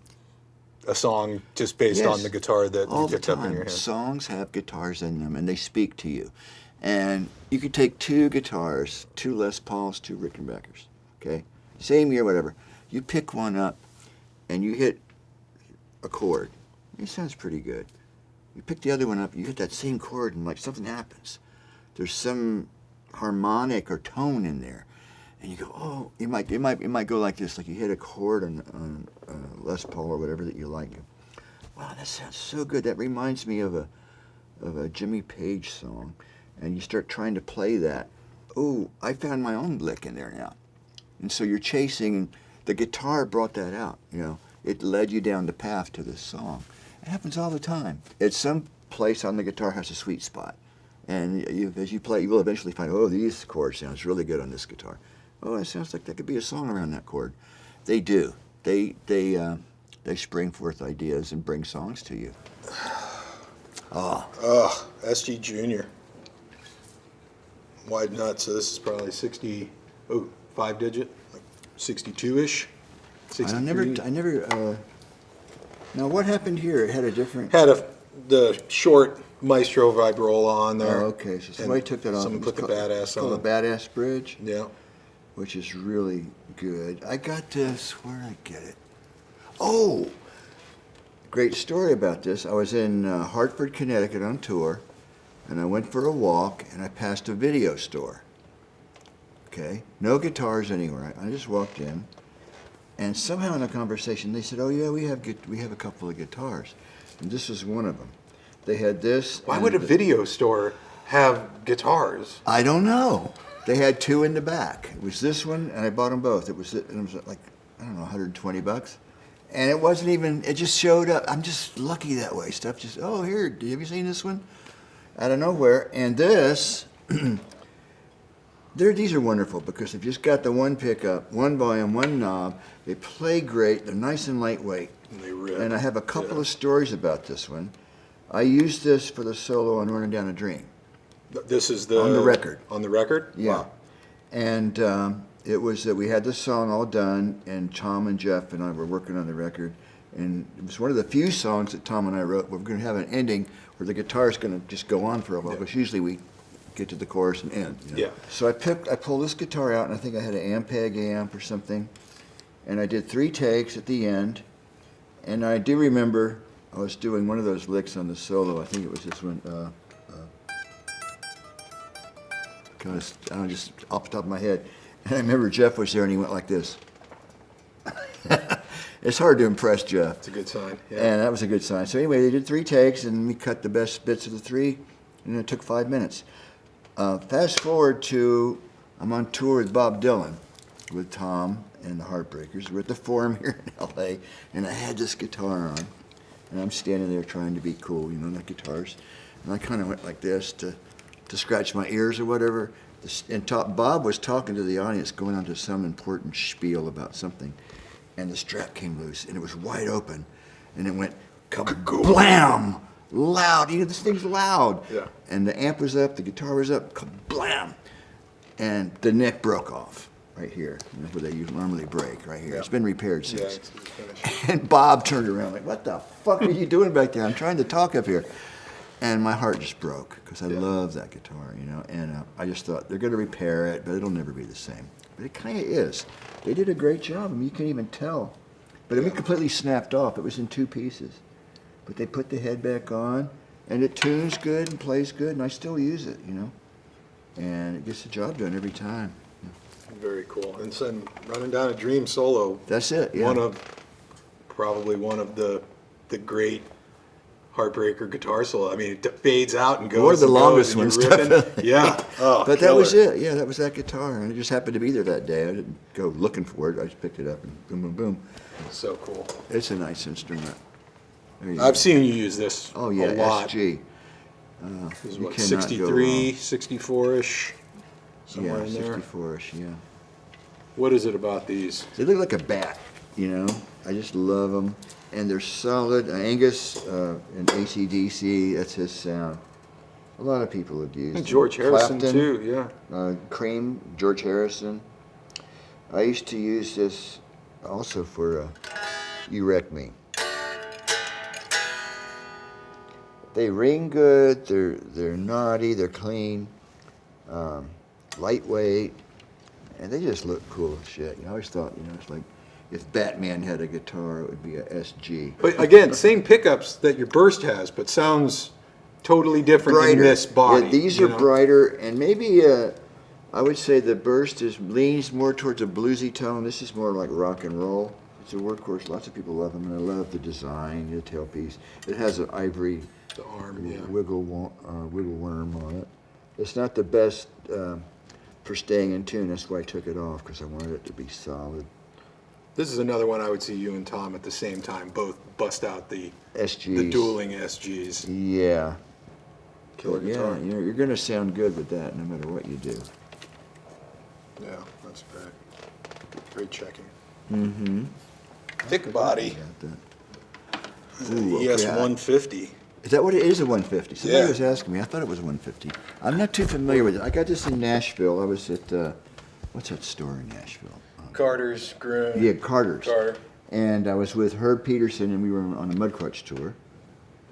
A: a song just based on the guitar that
B: all
A: you
B: the
A: picked up in
B: time.
A: your hand?
B: Songs have guitars in them, and they speak to you. And you could take two guitars, two Les Pauls, two Rickenbackers. Okay, same year, whatever. You pick one up, and you hit a chord. It sounds pretty good. You pick the other one up, you hit that same chord, and like something happens. There's some harmonic or tone in there, and you go, oh, it might, it might, it might go like this, like you hit a chord on, on uh, Les Paul or whatever that you like. Wow, that sounds so good. That reminds me of a of a Jimmy Page song, and you start trying to play that. Oh, I found my own lick in there now, and so you're chasing. The guitar brought that out. You know, it led you down the path to this song. It happens all the time. At some place on the guitar has a sweet spot, and you, as you play, you will eventually find, oh, these chords sounds really good on this guitar. Oh, it sounds like there could be a song around that chord. They do. They they uh, they spring forth ideas and bring songs to you. Oh,
A: Ugh, SG Junior. Wide nut, so this is probably 60, oh, five digit, like 62-ish,
B: I never, I never, uh, now what happened here? It had a different,
A: Had a, the short Maestro Vibrola on
B: oh,
A: there.
B: okay, so somebody took that off.
A: Someone put the badass
B: it's called
A: on.
B: the Badass Bridge,
A: Yeah.
B: Which is really good. I got this, where did I get it? Oh, great story about this. I was in uh, Hartford, Connecticut on tour, and I went for a walk, and I passed a video store. Okay, no guitars anywhere. I just walked in, and somehow in a conversation they said, "Oh yeah, we have we have a couple of guitars," and this was one of them. They had this.
A: Why would a video store have guitars?
B: I don't know. They had two in the back. It was this one, and I bought them both. It was it was like I don't know, 120 bucks, and it wasn't even. It just showed up. I'm just lucky that way. Stuff just oh here, have you seen this one? Out of nowhere, and this. They're, these are wonderful because they've just got the one pickup, one volume, one knob. They play great. They're nice and lightweight.
A: And they rip.
B: And I have a couple
A: Yeah.
B: of stories about this one. I used this for the solo on Running Down a Dream.
A: This is the.
B: On the record.
A: On the record?
B: Yeah.
A: Wow.
B: And um, it was that we had the song all done, and Tom and Jeff and I were working on the record. And it was one of the few songs that Tom and I wrote. Where we're going to have an ending where the guitar is going to just go on for a while,
A: Yeah.
B: because usually we get to the chorus and end. you know.
A: Yeah.
B: So I picked, I pulled this guitar out, and I think I had an Ampeg amp or something, and I did three takes at the end. And I do remember I was doing one of those licks on the solo. I think it was this one. Uh, Because I don't know, just off the top of my head. And I remember Jeff was there and he went like this. it's hard to impress Jeff.
A: It's a good sign. Yeah.
B: And that was a good sign. So anyway, they did three takes and we cut the best bits of the three and it took five minutes. Uh, fast forward to, I'm on tour with Bob Dylan with Tom and the Heartbreakers. We're at the Forum here in LA and I had this guitar on and I'm standing there trying to be cool, you know, like guitars. And I kind of went like this to, to scratch my ears or whatever. And top, Bob was talking to the audience, going on to some important spiel about something. And the strap came loose and it was wide open. And it went kablam! Loud. You know, this thing's loud.
A: Yeah.
B: And the amp was up, the guitar was up, kablam! And the neck broke off right here, you know, where they normally break, right here. It's
A: Yeah.
B: been repaired
A: yeah,
B: since.
A: it's, it's.
B: And Bob turned around like, "What the fuck are you doing back there? I'm trying to talk up here." And my heart just broke because I
A: Yeah.
B: love that guitar, you know. And uh, I just thought they're going to repair it, but it'll never be the same. But it kind of is. They did a great job. I mean, you can't even tell. But it
A: Yeah.
B: completely snapped off. It was in two pieces. But they put the head back on, and it tunes good and plays good, and I still use it, you know. And it gets the job done every time.
A: Very cool. And then running down a dream solo.
B: That's it. Yeah.
A: One of, probably one of the, the great heartbreaker guitar solo. I mean, it fades out and goes.
B: Of the longest ones, definitely.
A: Yeah. Oh,
B: but that was it. Yeah, that was that guitar, and it just happened to be there that day. I didn't go looking for it. I just picked it up and boom, boom, boom.
A: So cool.
B: It's a nice instrument.
A: I've
B: go.
A: seen you use this
B: Oh yeah,
A: a lot.
B: SG.
A: Uh, this is what, 63, 64-ish, somewhere
B: Yeah,
A: in there.
B: 64ish. Yeah.
A: What is it about these?
B: They look like a bat. You know, I just love them, and they're solid. Uh, Angus uh, and ACDC. That's his sound. A lot of people have used.
A: George Harrison
B: Clapton.
A: too, yeah.
B: uh, Cream, George Harrison. I used to use this also for uh, You Wreck Me. They ring good, they're, they're naughty, they're clean, um, lightweight, and they just look cool as shit. You know, I always thought, you know, it's like if Batman had a guitar, it would be a SG.
A: But again, same pickups that your Burst has, but sounds totally different in
B: brighter.
A: this body.
B: Yeah, these are
A: know?
B: brighter, and maybe uh, I would say the burst is leans more towards a bluesy tone. This is more like rock and roll. It's a workhorse. Lots of people love them, and I love the design, the tailpiece. It has an ivory
A: The arm, yeah.
B: wiggle uh, wiggle worm on it. It's not the best um for staying in tune. That's why I took it off because I wanted it to be solid.
A: This is another one I would see you and Tom at the same time both bust out the
B: SGs.
A: the dueling SGs.
B: Yeah.
A: Killer
B: yeah,
A: guitar.
B: you know, you're going to sound good with that no matter what you do.
A: Yeah, that's great. Great checking.
B: Mm-hmm.
A: Thick body.
B: Ooh,
A: ES
B: okay, I-
A: 150.
B: Is that what it is, a 150? Somebody
A: Yeah.
B: was asking me. I thought it was a 150. I'm not too familiar with it. I got this in Nashville. I was at, uh, what's that store in Nashville?
A: Carter's, Gruhn.
B: yeah, Carter's.
A: Carter.
B: And I was with Herb Peterson, and we were on a Mudcrutch tour.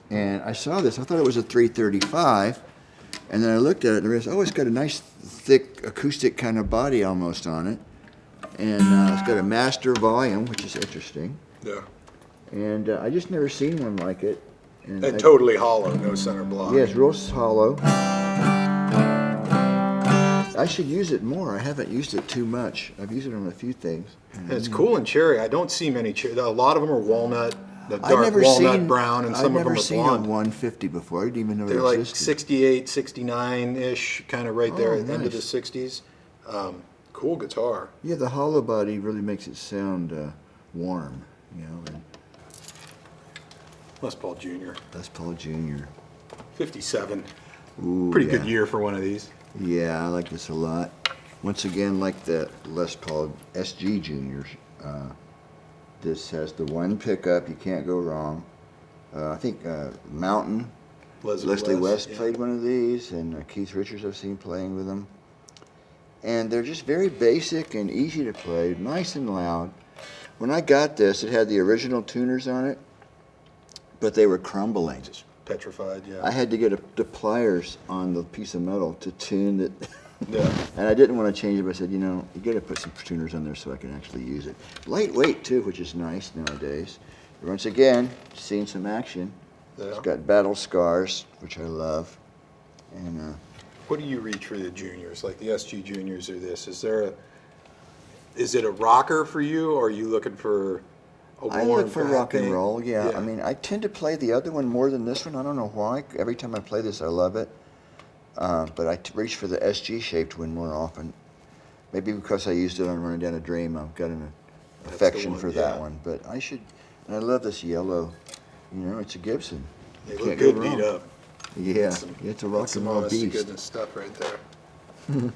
B: And I saw this. I thought it was a 335. And then I looked at it, and I realized, oh, it's got a nice, thick, acoustic kind of body almost on it. And uh, it's got a master volume, which is interesting.
A: Yeah.
B: And uh, I just never seen one like it. And I-
A: totally hollow, no center block.
B: Yeah, it's real hollow. I should use it more. I haven't used it too much. I've used it on a few things.
A: It's cool in cherry. I don't see many cherry. A lot of them are walnut, the
B: I've
A: dark
B: never
A: walnut
B: seen
A: brown, and some
B: I've
A: of them
B: never
A: are
B: seen
A: blonde.
B: a 150 before. I didn't even know
A: They're like
B: existed.
A: 68, 69-ish, kind of right there
B: Oh,
A: at the end of the 60s. Um, cool guitar.
B: Yeah, the hollow body really makes it sound uh, warm. You know, and
A: Les Paul Jr.
B: Les Paul Jr.
A: 57.
B: Ooh,
A: Pretty
B: yeah.
A: good year for one of these.
B: Yeah, I like this a lot. Once again, like the Les Paul SG Juniors, uh, this has the one pickup. You can't go wrong. Uh, I think uh, Mountain Leslie West
A: yeah.
B: played one of these, and uh, Keith Richards I've seen playing with them. And they're just very basic and easy to play, nice and loud. When I got this, it had the original tuners on it, but they were crumbling.
A: Petrified, yeah.
B: I had to get a, the pliers on the piece of metal to tune it.
A: Yeah.
B: and I didn't want to change it, but I said, you know, you got to put some tuners on there so I can actually use it. Lightweight too, which is nice nowadays. Once again, seeing some action. It's
A: Yeah.
B: got battle scars, which I love. And uh,
A: What do you reach for the juniors, like the SG juniors or this? Is there a, is it a rocker for you, or are you looking for
B: I look for rock and roll. Yeah. I mean, I tend to play the other one more than this one. I don't know why. Every time I play this, I love it. Uh, but I t- reach for the SG shaped one more often. Maybe because I used it on Running Down a Dream, I've got an
A: the
B: affection
A: one,
B: for that
A: yeah.
B: one. But I should. And I love this yellow. You know, it's a Gibson.
A: they
B: You
A: look
B: can't go
A: good beat up.
B: Yeah,
A: Some-
B: it's a rock and roll beast.
A: goodness stuff right there.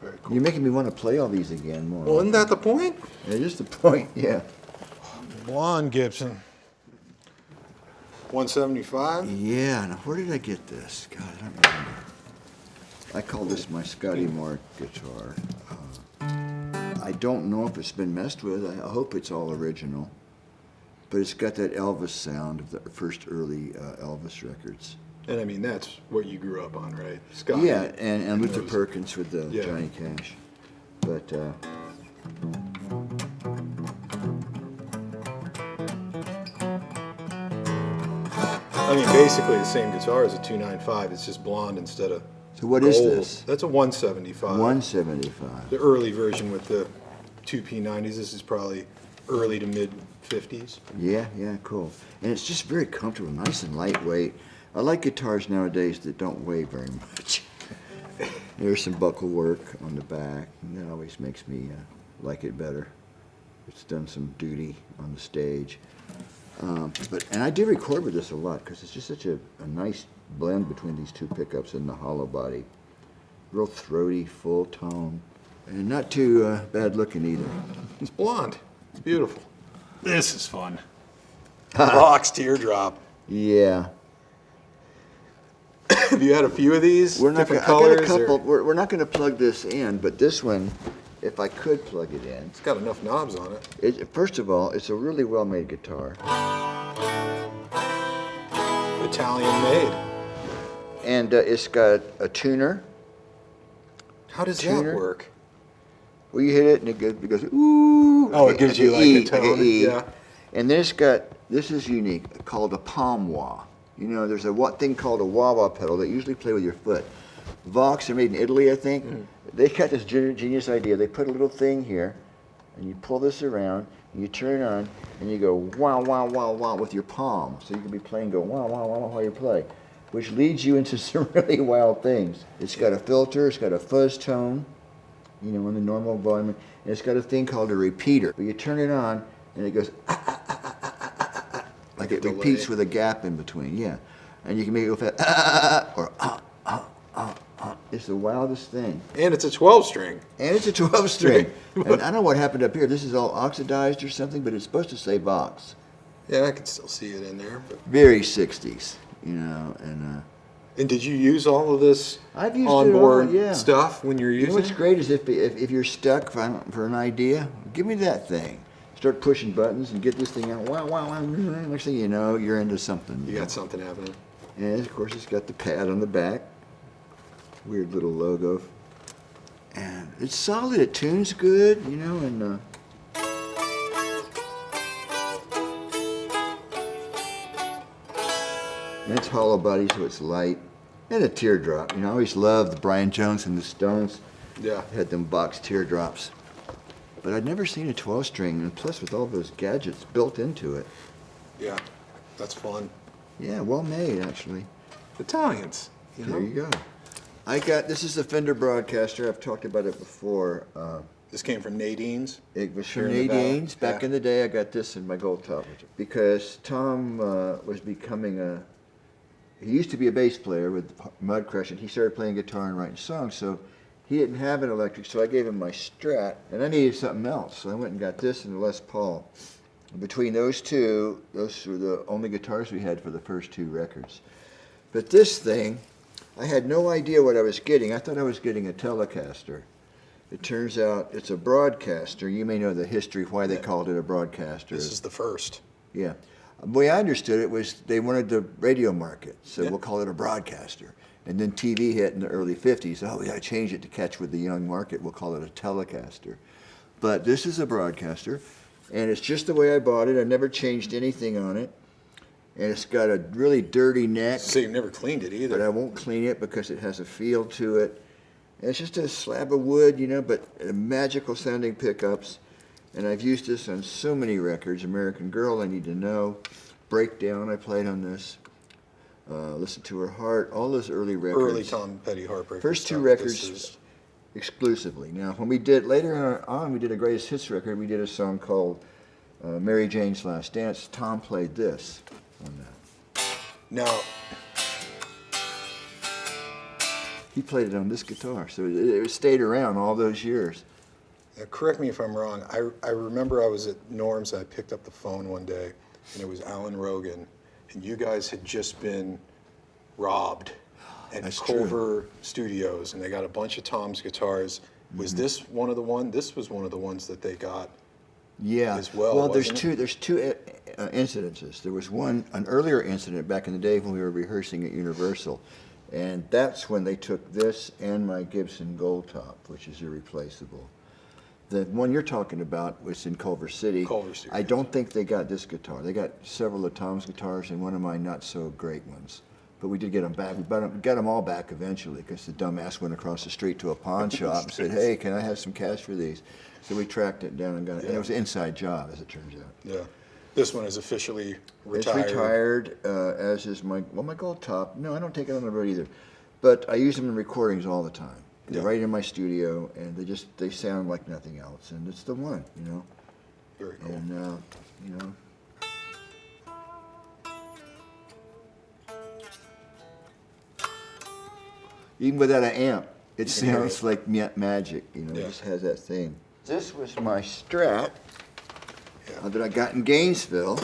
A: Very cool.
B: You're making me want to play all these again more.
A: Well, isn't that the point?
B: It is the point. Yeah.
A: Blonde Gibson. 175.
B: Yeah, now where did I get this? God, I don't remember. I call this my Scotty Moore guitar. Uh, I don't know if it's been messed with. I hope it's all original. But it's got that Elvis sound of the first early uh, Elvis records.
A: And I mean, that's what you grew up on, right? Scotty.
B: Yeah, and, and Luther. Perkins with the
A: Yeah.
B: Johnny Cash. But uh,
A: I mean, basically the same guitar as a 295. It's just blonde instead of
B: so what is
A: gold.
B: this?
A: That's a 175.
B: 175.
A: The early version with the two P90s. This is probably early to mid 50s.
B: Yeah, yeah, cool. And it's just very comfortable, nice and lightweight. I like guitars nowadays that don't weigh very much. There's some buckle work on the back, and that always makes me uh, like it better. It's done some duty on the stage. Um, but and I do record with this a lot because it's just such a, a nice blend between these two pickups and the hollow body. Real throaty, full tone, and not too uh, bad looking either.
A: It's blonde. It's beautiful. This is fun. Vox teardrop.
B: Yeah.
A: Have you had a few of these?
B: We're not
A: different
B: gonna, I got
A: colors?
B: a
A: or-
B: We're, we're not going to plug this in, but this one, if I could plug it in,
A: It's got enough knobs on it.
B: it, first of all, it's a really well-made guitar,
A: Italian made.
B: and uh, it's got a tuner.
A: How does
B: Tuner?
A: that work?
B: Well, you hit it and it goes, it goes ooh.
A: Oh, it gives you like a
B: E,
A: tone,
B: E.
A: yeah.
B: And then it's got this is unique, called a palm wah. You know, there's a what thing called a wah wah pedal that usually play with your foot. Vox are made in Italy, I think.
A: Mm.
B: They got this genius idea. They put a little thing here, and you pull this around, and you turn it on, and you go wow wow wow wow with your palm. So you can be playing, go wow wow wow wow while you play, which leads you into some really wild things. It's got a filter. It's got a fuzz tone you know, in the normal volume. And it's got a thing called a repeater. But you turn it on, and it goes ah, ah, ah, ah, ah, ah, ah, like it repeats
A: delay.
B: with a gap in between. Yeah, and you can make it go fast ah, ah, ah, or ah, ah, ah, ah. It's the wildest thing,
A: And it's a 12 string.
B: and it's a 12 string. and I don't know what happened up here. This is all oxidized or something, but it's supposed to say Vox.
A: Yeah, I can still see it in there. But...
B: Very 60s, you know, and uh,
A: And did you use all of this
B: I've used it all,
A: onboard
B: yeah.
A: stuff when you're
B: You know what's
A: it?
B: great is if, if, if you're stuck for, for an idea, give me that thing. Start pushing buttons and get this thing out. Wow, wow, wow. Next thing you know, you're into something.
A: You got something happening.
B: And of course, it's got the pad on the back. Weird little logo. And it's solid. It tunes good, you know, and uh, and it's hollow body, so it's light. And a teardrop. You know, I always loved the Brian Jones and the Stones.
A: Yeah.
B: Had them Vox teardrops. But I'd never seen a 12 string, and plus with all those gadgets built into it.
A: Yeah. That's fun.
B: Yeah, well made, actually.
A: Italians. You know?
B: There you go. I got, this is the Fender Broadcaster. I've talked about it before. Uh,
A: This came from Nadine's.
B: it was from
A: in the valley.
B: Nadine's. Back
A: Yeah.
B: in the day, I got this in my gold top. Because Tom uh, was becoming a, he used to be a bass player with Mudcrutch, and he started playing guitar and writing songs. So he didn't have an electric, so I gave him my Strat, and I needed something else. So I went and got this and the Les Paul. Between those two, those were the only guitars we had for the first two records. But this thing, I had no idea what I was getting. I thought I was getting a Telecaster. It turns out it's a broadcaster. You may know the history why they called it a broadcaster.
A: This is the first.
B: Yeah. The way I understood it was they wanted the radio market, so
A: Yeah.
B: we'll call it a broadcaster. And then TV hit in the early 50s. Oh, we got to change it to catch with the young market. We'll call it a Telecaster. But this is a broadcaster, and it's just the way I bought it. I never changed anything on it. And it's got a really dirty neck,
A: So you've never cleaned it either. but.
B: I won't clean it because it has a feel to it. And it's just a slab of wood, you know, but magical sounding pickups. And I've used this on so many records. American Girl, I Need to Know. Breakdown, I played on this. Uh, Listen to Her Heart, all those early records.
A: Early Tom Petty Heartbreak.
B: First two
A: stuff.
B: records
A: is-
B: exclusively. Now, when we did, later on, we did a greatest hits record, we did a song called uh, Mary Jane's Last Dance. Tom played this on that.
A: Now,
B: He played it on this guitar, so it, it stayed around all those years.
A: Now, correct me if I'm wrong. I, I remember I was at Norm's. I picked up the phone one day, and it was Alan Rogan, and you guys had just been robbed at
B: That's true.
A: Studios, and they got a bunch of Tom's guitars. Was
B: Mm-hmm.
A: this one of the one? This was one of the ones that they got.
B: Yeah.
A: as well,
B: Well, there's two. There's two uh, incidences. There was one, an earlier incident back in the day when we were rehearsing at Universal, and that's when they took this and my Gibson Gold Top, which is irreplaceable. The one you're talking about was in Culver City.
A: Culver Studios.
B: I don't think they got this guitar. They got several of Tom's guitars and one of my not so great ones. But we did get them back. We got them, got them all back eventually because the dumbass went across the street to a pawn shop and said, "Hey, can I have some cash for these?" So we tracked it down and got it. And it was an inside job, as it turns out.
A: Yeah. This one is officially retired.
B: It's retired, uh, as is my well, my gold top. No, I don't take it on the road either, but I use them in recordings all the time. They're
A: Yeah.
B: right in my studio, and they just they sound like nothing else, and it's the one, you know.
A: Very cool.
B: And uh, you know, even without an amp, it sounds
A: it.
B: like magic. You know,
A: Yeah.
B: it just has that thing. This was my Strat
A: Yeah.
B: Uh, that I got in Gainesville,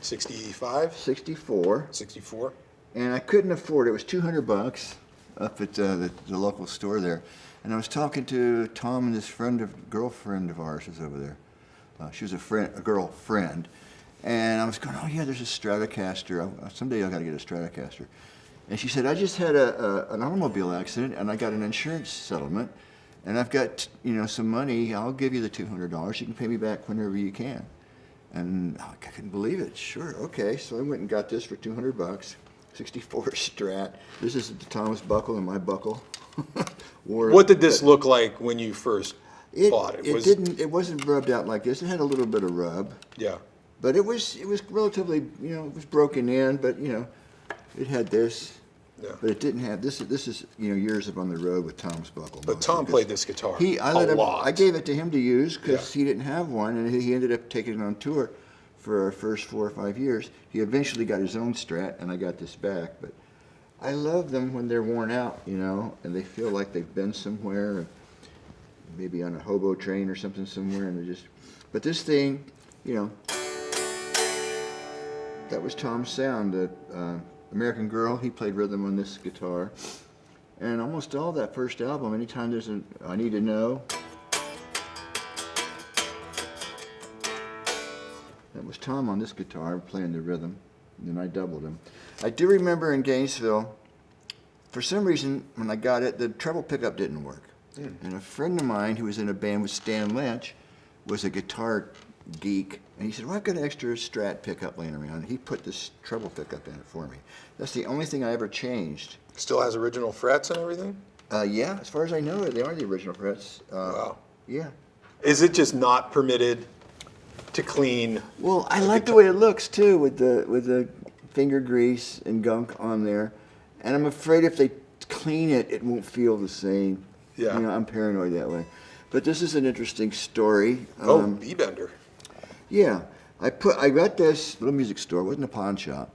A: 65,
B: '64.
A: 64.
B: and I couldn't afford it. It was 200 bucks up at uh, the, the local store there. And I was talking to Tom and this friend of girlfriend of ours was over there. Uh, she was a friend, a girlfriend, and I was going, oh yeah, there's a Stratocaster. I, someday I got to get a Stratocaster. And she said, I just had a, a, an automobile accident and I got an insurance settlement, and I've got you know some money. I'll give you the 200 dollars. You can pay me back whenever you can. And oh, I couldn't believe it. Sure, okay. So I went and got this for 200 bucks. 64 Strat. This is the Thomas buckle and my buckle. Wore-
A: What did this look like when you first
B: it,
A: bought it?
B: it
A: Was-
B: didn't. It wasn't rubbed out like this. It had a little bit of rub,
A: Yeah.
B: but it was it was relatively you know it was broken in, but you know it had this.
A: Yeah.
B: But it didn't have this. This is you know years of on the road with Tom's buckle.
A: But Tom played this guitar
B: He I
A: a
B: let him.
A: lot.
B: I gave it to him to use because
A: Yeah.
B: he didn't have one, and he ended up taking it on tour for our first four or five years. He eventually got his own Strat, and I got this back. But I love them when they're worn out, you know, and they feel like they've been somewhere, maybe on a hobo train or something somewhere, and they just. But this thing, you know, that was Tom's sound. The uh, American Girl, he played rhythm on this guitar. And almost all that first album, anytime there's a I Need to Know, that was Tom on this guitar playing the rhythm. And then I doubled him. I do remember in Gainesville, for some reason, when I got it, the treble pickup didn't work. Hmm. And a friend of mine who was in a band with Stan Lynch was a guitar geek, and he said, "Well, I've got an extra Strat pickup laying around." He put this treble pickup in it for me. That's the only thing I ever changed.
A: Still has original frets and everything?
B: Uh, yeah, as far as I know, they are the original frets. Uh,
A: Wow.
B: Yeah.
A: Is it just not permitted to clean?
B: Well, I like the way it looks too, with the with the finger grease and gunk on there, and I'm afraid if they clean it, it won't feel the same.
A: Yeah.
B: You know, I'm paranoid that way. But this is an interesting story.
A: Oh,
B: Um,
A: B-bender.
B: Yeah, I put I got this little music store. It wasn't a pawn shop,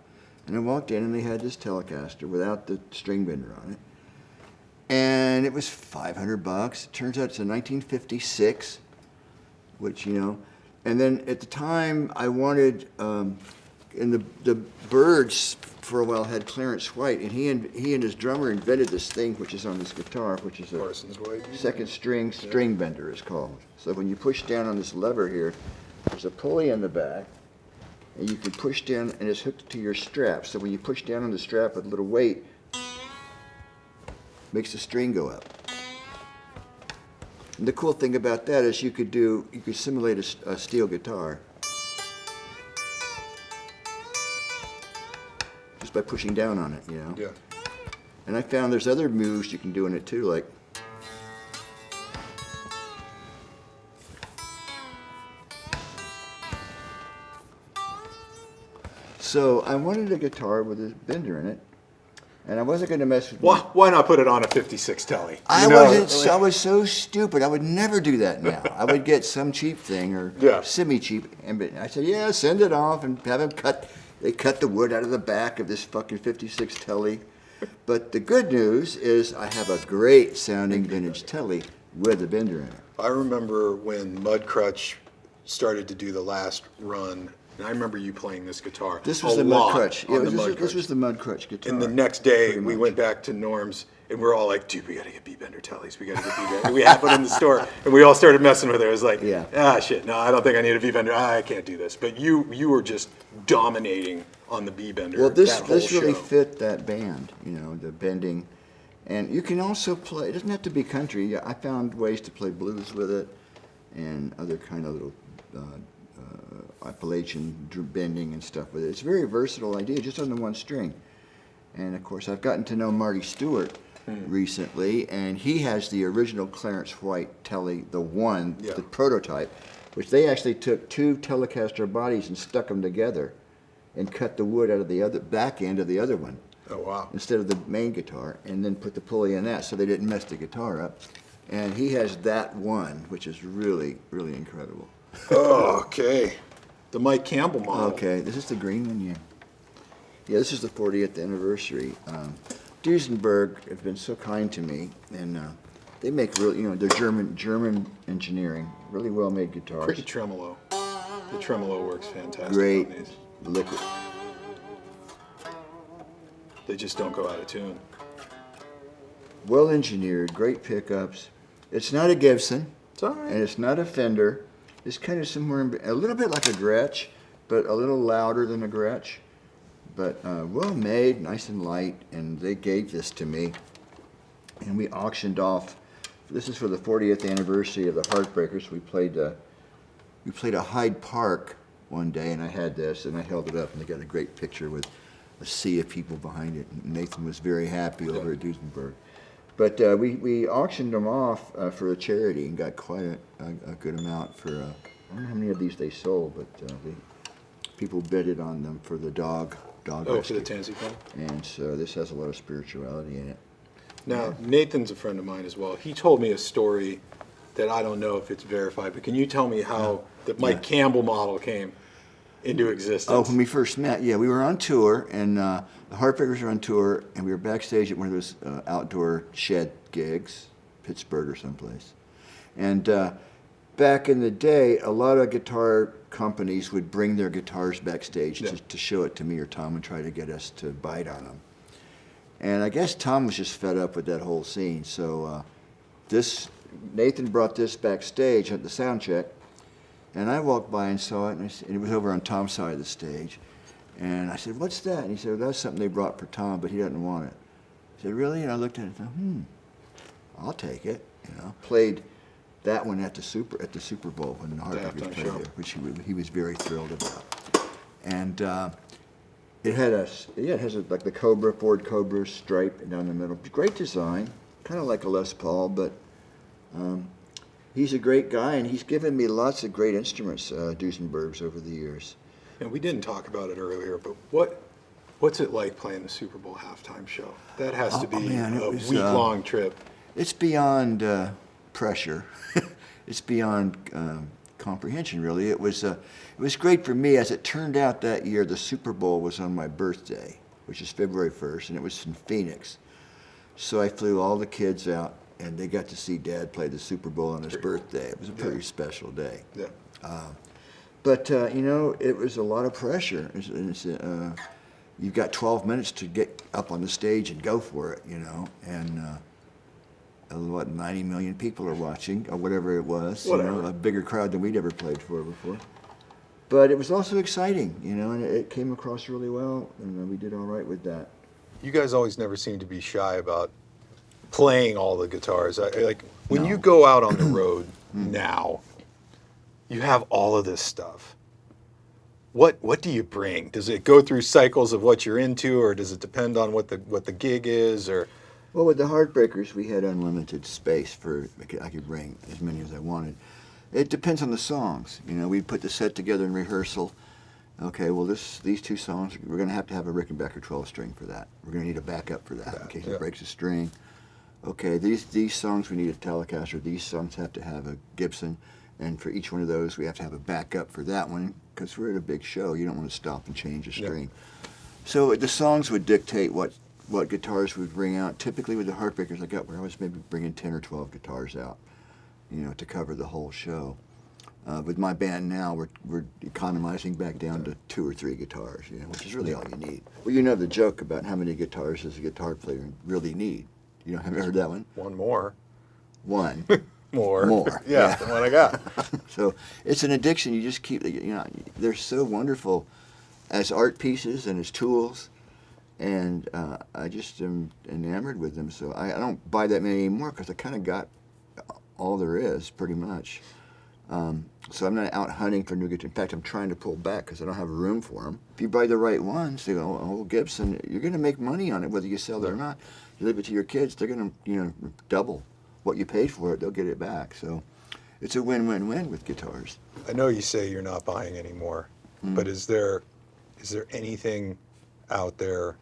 B: and I walked in and they had this Telecaster without the string bender on it, and it was 500 bucks. It turns out it's a 1956, which you know, and then at the time I wanted, um, and the the Byrds for a while had Clarence White, and he and he and his drummer invented this thing which is on this guitar, which is a
A: Parsons
B: second string string bender is called. So when you push down on this lever here, there's a pulley in the back, and you can push down, and it's hooked to your strap. So when you push down on the strap with a little weight, makes the string go up. And the cool thing about that is you could do, you could simulate a steel guitar just by pushing down on it, you know.
A: Yeah.
B: And I found there's other moves you can do in it too, like. So I wanted a guitar with a bender in it, and I wasn't going to mess with.
A: Why, why not put it on a 56 telly?
B: I
A: You know,
B: wasn't. I was so stupid. I would never do that now. I would get some cheap thing or
A: Yeah.
B: semi-cheap, and I said, "Yeah, send it off and have them cut." They cut the wood out of the back of this fucking '56 telly. But the good news is I have a great sounding vintage telly with a bender in it.
A: I remember when Mudcrutch started to do the last run, and I remember you playing this guitar.
B: This was
A: a
B: the
A: lot
B: mud crutch. Yeah,
A: on
B: this,
A: the
B: was,
A: Mud
B: this was the mud crutch guitar.
A: And the next day, we went back to Norm's, and we're all like, dude, we gotta get B-Bender tellies. We gotta get B-Bender. We had one in the store, and we all started messing with it. I was like,
B: Yeah.
A: ah, shit, no, I don't think I need a B-Bender. Ah, I can't do this. But you you were just dominating on the B-Bender
B: Well, this this really
A: show.
B: fit that band, you know, the bending, and you can also play. It doesn't have to be country. I found ways to play blues with it, and other kind of little uh, Appalachian bending and stuff with it. It's a very versatile idea, just on the one string. And of course, I've gotten to know Marty Stuart
A: Hmm.
B: recently, and he has the original Clarence White Telly, the one,
A: Yeah.
B: the prototype, which they actually took two Telecaster bodies and stuck them together, and cut the wood out of the other back end of the other one
A: Oh, wow.
B: instead of the main guitar, and then put the pulley in that so they didn't mess the guitar up. And he has that one, which is really, really incredible.
A: Oh, okay. The Mike Campbell model.
B: Okay, this is the green one, yeah. Yeah, this is the 40th anniversary. Um, Duesenberg have been so kind to me, and uh, they make really, you know, they're German German engineering, really well made guitars.
A: Pretty tremolo. The tremolo works fantastic
B: Great
A: on these.
B: liquid.
A: They just don't go out of tune.
B: Well engineered, great pickups. It's not a Gibson.
A: It's all right.
B: and it's not a Fender. It's kind of somewhere in, a little bit like a Gretsch, but a little louder than a Gretsch. But uh, well made, nice and light, and they gave this to me, and we auctioned off. This is for the 40th anniversary of the Heartbreakers. We played uh, we played a Hyde Park one day, and I had this, and I held it up, and they got a great picture with a sea of people behind it. And Nathan was very happy over at Duesenberg. But uh, we, we auctioned them off uh, for a charity and got quite a, a, a good amount for, uh, I don't know how many of these they sold, but uh, they, people bidded on them for the dog, dog
A: Oh, for
B: rescue.
A: the Tansy Club?
B: And so this has a lot of spirituality in it.
A: Now, Nathan's a friend of mine as well. He told me a story that I don't know if it's verified, but can you tell me how the Mike Campbell model came into existence?
B: Oh, when we first met, yeah, we were on tour, and uh, the Heartbreakers were on tour, and we were backstage at one of those uh, outdoor shed gigs, Pittsburgh or someplace. And uh, back in the day, a lot of guitar companies would bring their guitars backstage
A: Yeah.
B: to, to show it to me or Tom and try to get us to bite on them. And I guess Tom was just fed up with that whole scene. So uh, this Nathan brought this backstage at the sound check, and I walked by and saw it, and, and it was over on Tom's side of the stage. And I said, "What's that?" And he said, well, "That's something they brought for Tom, but he doesn't want it." I said, "Really?" And I looked at it and thought, "Hmm, I'll take it." You know, played that one at the super at the Super Bowl when the Heartbreakers played there, which he, he was very thrilled about. And uh, it had a, yeah, it has a, like the Cobra Ford Cobra stripe down the middle. Great design, kind of like a Les Paul, but um, he's a great guy, and he's given me lots of great instruments, uh, Duesenbergs, over the years.
A: And we didn't talk about it earlier, but what what's it like playing the Super Bowl halftime show? That has to
B: Oh,
A: be
B: man,
A: a
B: uh,
A: week long trip.
B: It's beyond uh, pressure. it's beyond um, comprehension, really. It was uh, it was great for me. As it turned out that year, the Super Bowl was on my birthday, which is February 1st, and it was in Phoenix. So I flew all the kids out, and they got to see Dad play the Super Bowl on his birthday. It was a pretty
A: Yeah.
B: special day.
A: Yeah.
B: But uh, you know, it was a lot of pressure. It's, it's, uh, you've got 12 minutes to get up on the stage and go for it, you know. And uh, uh, what 90 million people are watching, or whatever it was. You know, a bigger crowd than we'd ever played for before. But it was also exciting, you know, and it, came across really well, and uh, we did all right with that.
A: You guys always never seem to be shy about playing all the guitars. I, like when you go out on the road hmm. now, you have all of this stuff. What what do you bring? Does it go through cycles of what you're into, or does it depend on what the what the gig is? Or
B: Well, with the Heartbreakers, we had unlimited space for I could, I could bring as many as I wanted. It depends on the songs. You know, we put the set together in rehearsal. Okay, well, this these two songs, we're going to have to have a Rickenbacker 12 string for that. We're going to need a backup for that in case
A: yeah.
B: it breaks a string. Okay, these these songs we need a Telecaster. These songs have to have a Gibson, and for each one of those, we have to have a backup for that one because we're at a big show. You don't want to stop and change a string. So the songs would dictate what what guitars we'd bring out. Typically with the Heartbreakers, I got where I was maybe bringing ten or twelve guitars out, you know, to cover the whole show. Uh, with my band now, we're we're economizing back down to two or three guitars, you know, which is really all you need. Well, you know the joke about how many guitars does a guitar player really need. You know, have you heard that one?
A: one more,
B: One.
A: more,
B: More,
A: yeah,
B: yeah.
A: than what I got.
B: so it's an addiction. You just keep, you know, they're so wonderful as art pieces and as tools, and uh, I just am enamored with them. So I, I don't buy that many anymore because I kind of got all there is, pretty much. Um, so I'm not out hunting for new guitars. In fact, I'm trying to pull back because I don't have room for them. If you buy the right ones, they go, oh, Gibson, you're going to make money on it whether you sell it or not. You leave it to your kids, they're going to, you know, double what you paid for it. They'll get it back. So it's a win-win-win with guitars.
A: I know you say you're not buying anymore,
B: Hmm.
A: but is there is there anything out there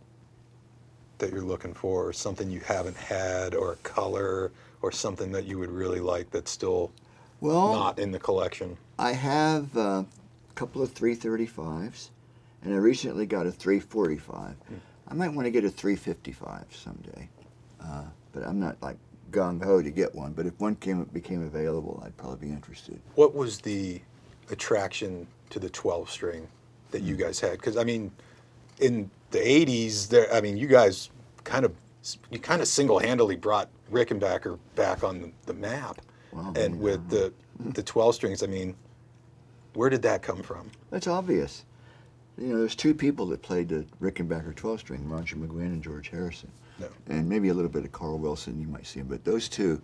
A: that you're looking for, or something you haven't had, or a color, or something that you would really like that's still
B: Well,
A: not in the collection?
B: I have uh, a couple of 335s, and I recently got a 345. I might want to get a 355 someday, uh, but I'm not like gung ho to get one. But if one came became available, I'd probably be interested.
A: What was the attraction to the 12 string that
B: Hmm.
A: you guys had? Because I mean, in the 80s, there. I mean, you guys kind of you kind of single-handedly brought Rickenbacker back on the, the map,
B: Wow,
A: and
B: yeah.
A: with the the 12 strings. I mean, where did that come from?
B: That's obvious. You know, there's two people that played the Rickenbacker 12 string, Roger McGuinn and George Harrison.
A: No.
B: And maybe a little bit of Carl Wilson, you might see him. But those two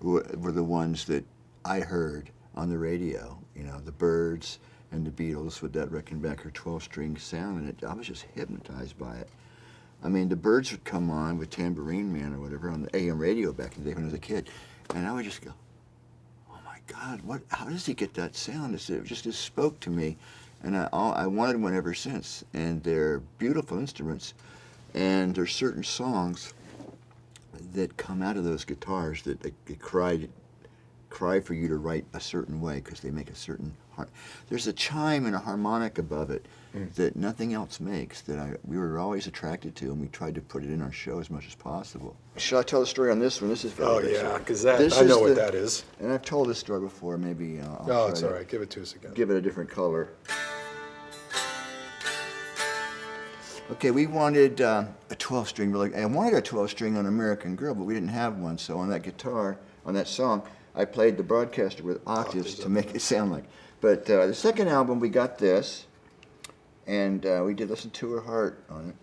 B: were, were the ones that I heard on the radio, you know, the Byrds and the Beatles with that Rickenbacker 12 string sound. And it, I was just hypnotized by it. I mean, the Byrds would come on with Tambourine Man or whatever on the AM radio back in the day when I was a kid. And I would just go, God, what? How does he get that sound? It just it spoke to me, and I I wanted one ever since. And they're beautiful instruments, and there's certain songs that come out of those guitars that they, they cry cry for you to write a certain way because they make a certain har- there's a chime and a harmonic above it that nothing else makes that I we were always attracted to, and we tried to put it in our show as much as possible. Shall I tell the story on this one? This is very
A: Oh, yeah, because that,
B: This
A: I know
B: is
A: what
B: the-
A: that is.
B: And I've told this story before. Maybe uh, I'll
A: Oh,
B: try
A: it's all right. Give it to us again.
B: give it a different color. Okay, we wanted uh, a 12 string. Really, I wanted a 12 string on American Girl, but we didn't have one. So on that guitar, on that song, I played the broadcaster with octaves to make it sound like. But uh, the second album, we got this, and uh, we did listen to her heart on it.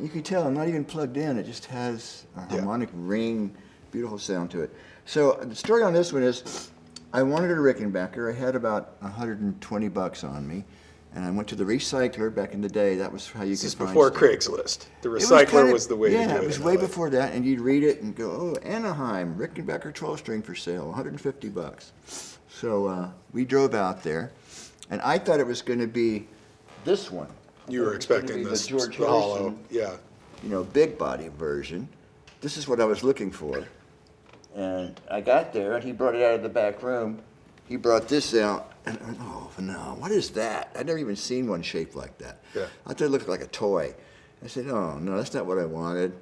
B: You can tell I'm not even plugged in. It just has a
A: Yeah.
B: harmonic ring, beautiful sound to it. So the story on this one is, I wanted a Rickenbacker. I had about 120 bucks on me, and I went to the recycler back in the day. That was how you
A: This
B: could
A: is
B: find
A: before
B: stuff.
A: Craigslist. The
B: It was
A: recycler
B: kinda-
A: was the way
B: yeah,
A: to do it.
B: it was
A: in
B: way
A: LA.
B: before that, and you'd read it and go, "Oh, Anaheim, Rickenbacker 12 string for sale, 150 bucks." So uh, we drove out there, and I thought it was going to be this one.
A: You were
B: It
A: expecting
B: be the
A: this
B: George
A: the hollow.
B: Harrison,
A: Yeah.
B: you know, big body version. This is what I was looking for. And I got there, and he brought it out of the back room. He brought this out, and I went, oh no, what is that? I'd never even seen one shaped like that.
A: Yeah.
B: I thought it looked like a toy. I said, oh no, that's not what I wanted.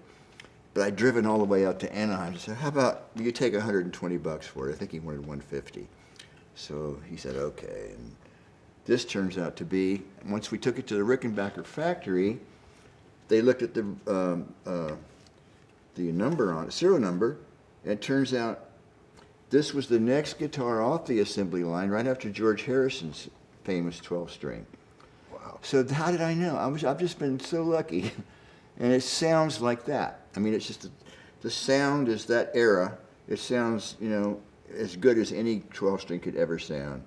B: But I'd driven all the way out to Anaheim. I said, how about you take 120 bucks for it? I think he wanted 150. So he said, okay. And this turns out to be, once we took it to the Rickenbacker factory, they looked at the um, uh, the number on it, serial number, and it turns out this was the next guitar off the assembly line, right after George Harrison's famous 12 string.
A: Wow.
B: So how did I know? I was I've just been so lucky, and it sounds like that. I mean, it's just the sound is that era. It sounds you know as good as any 12 string could ever sound.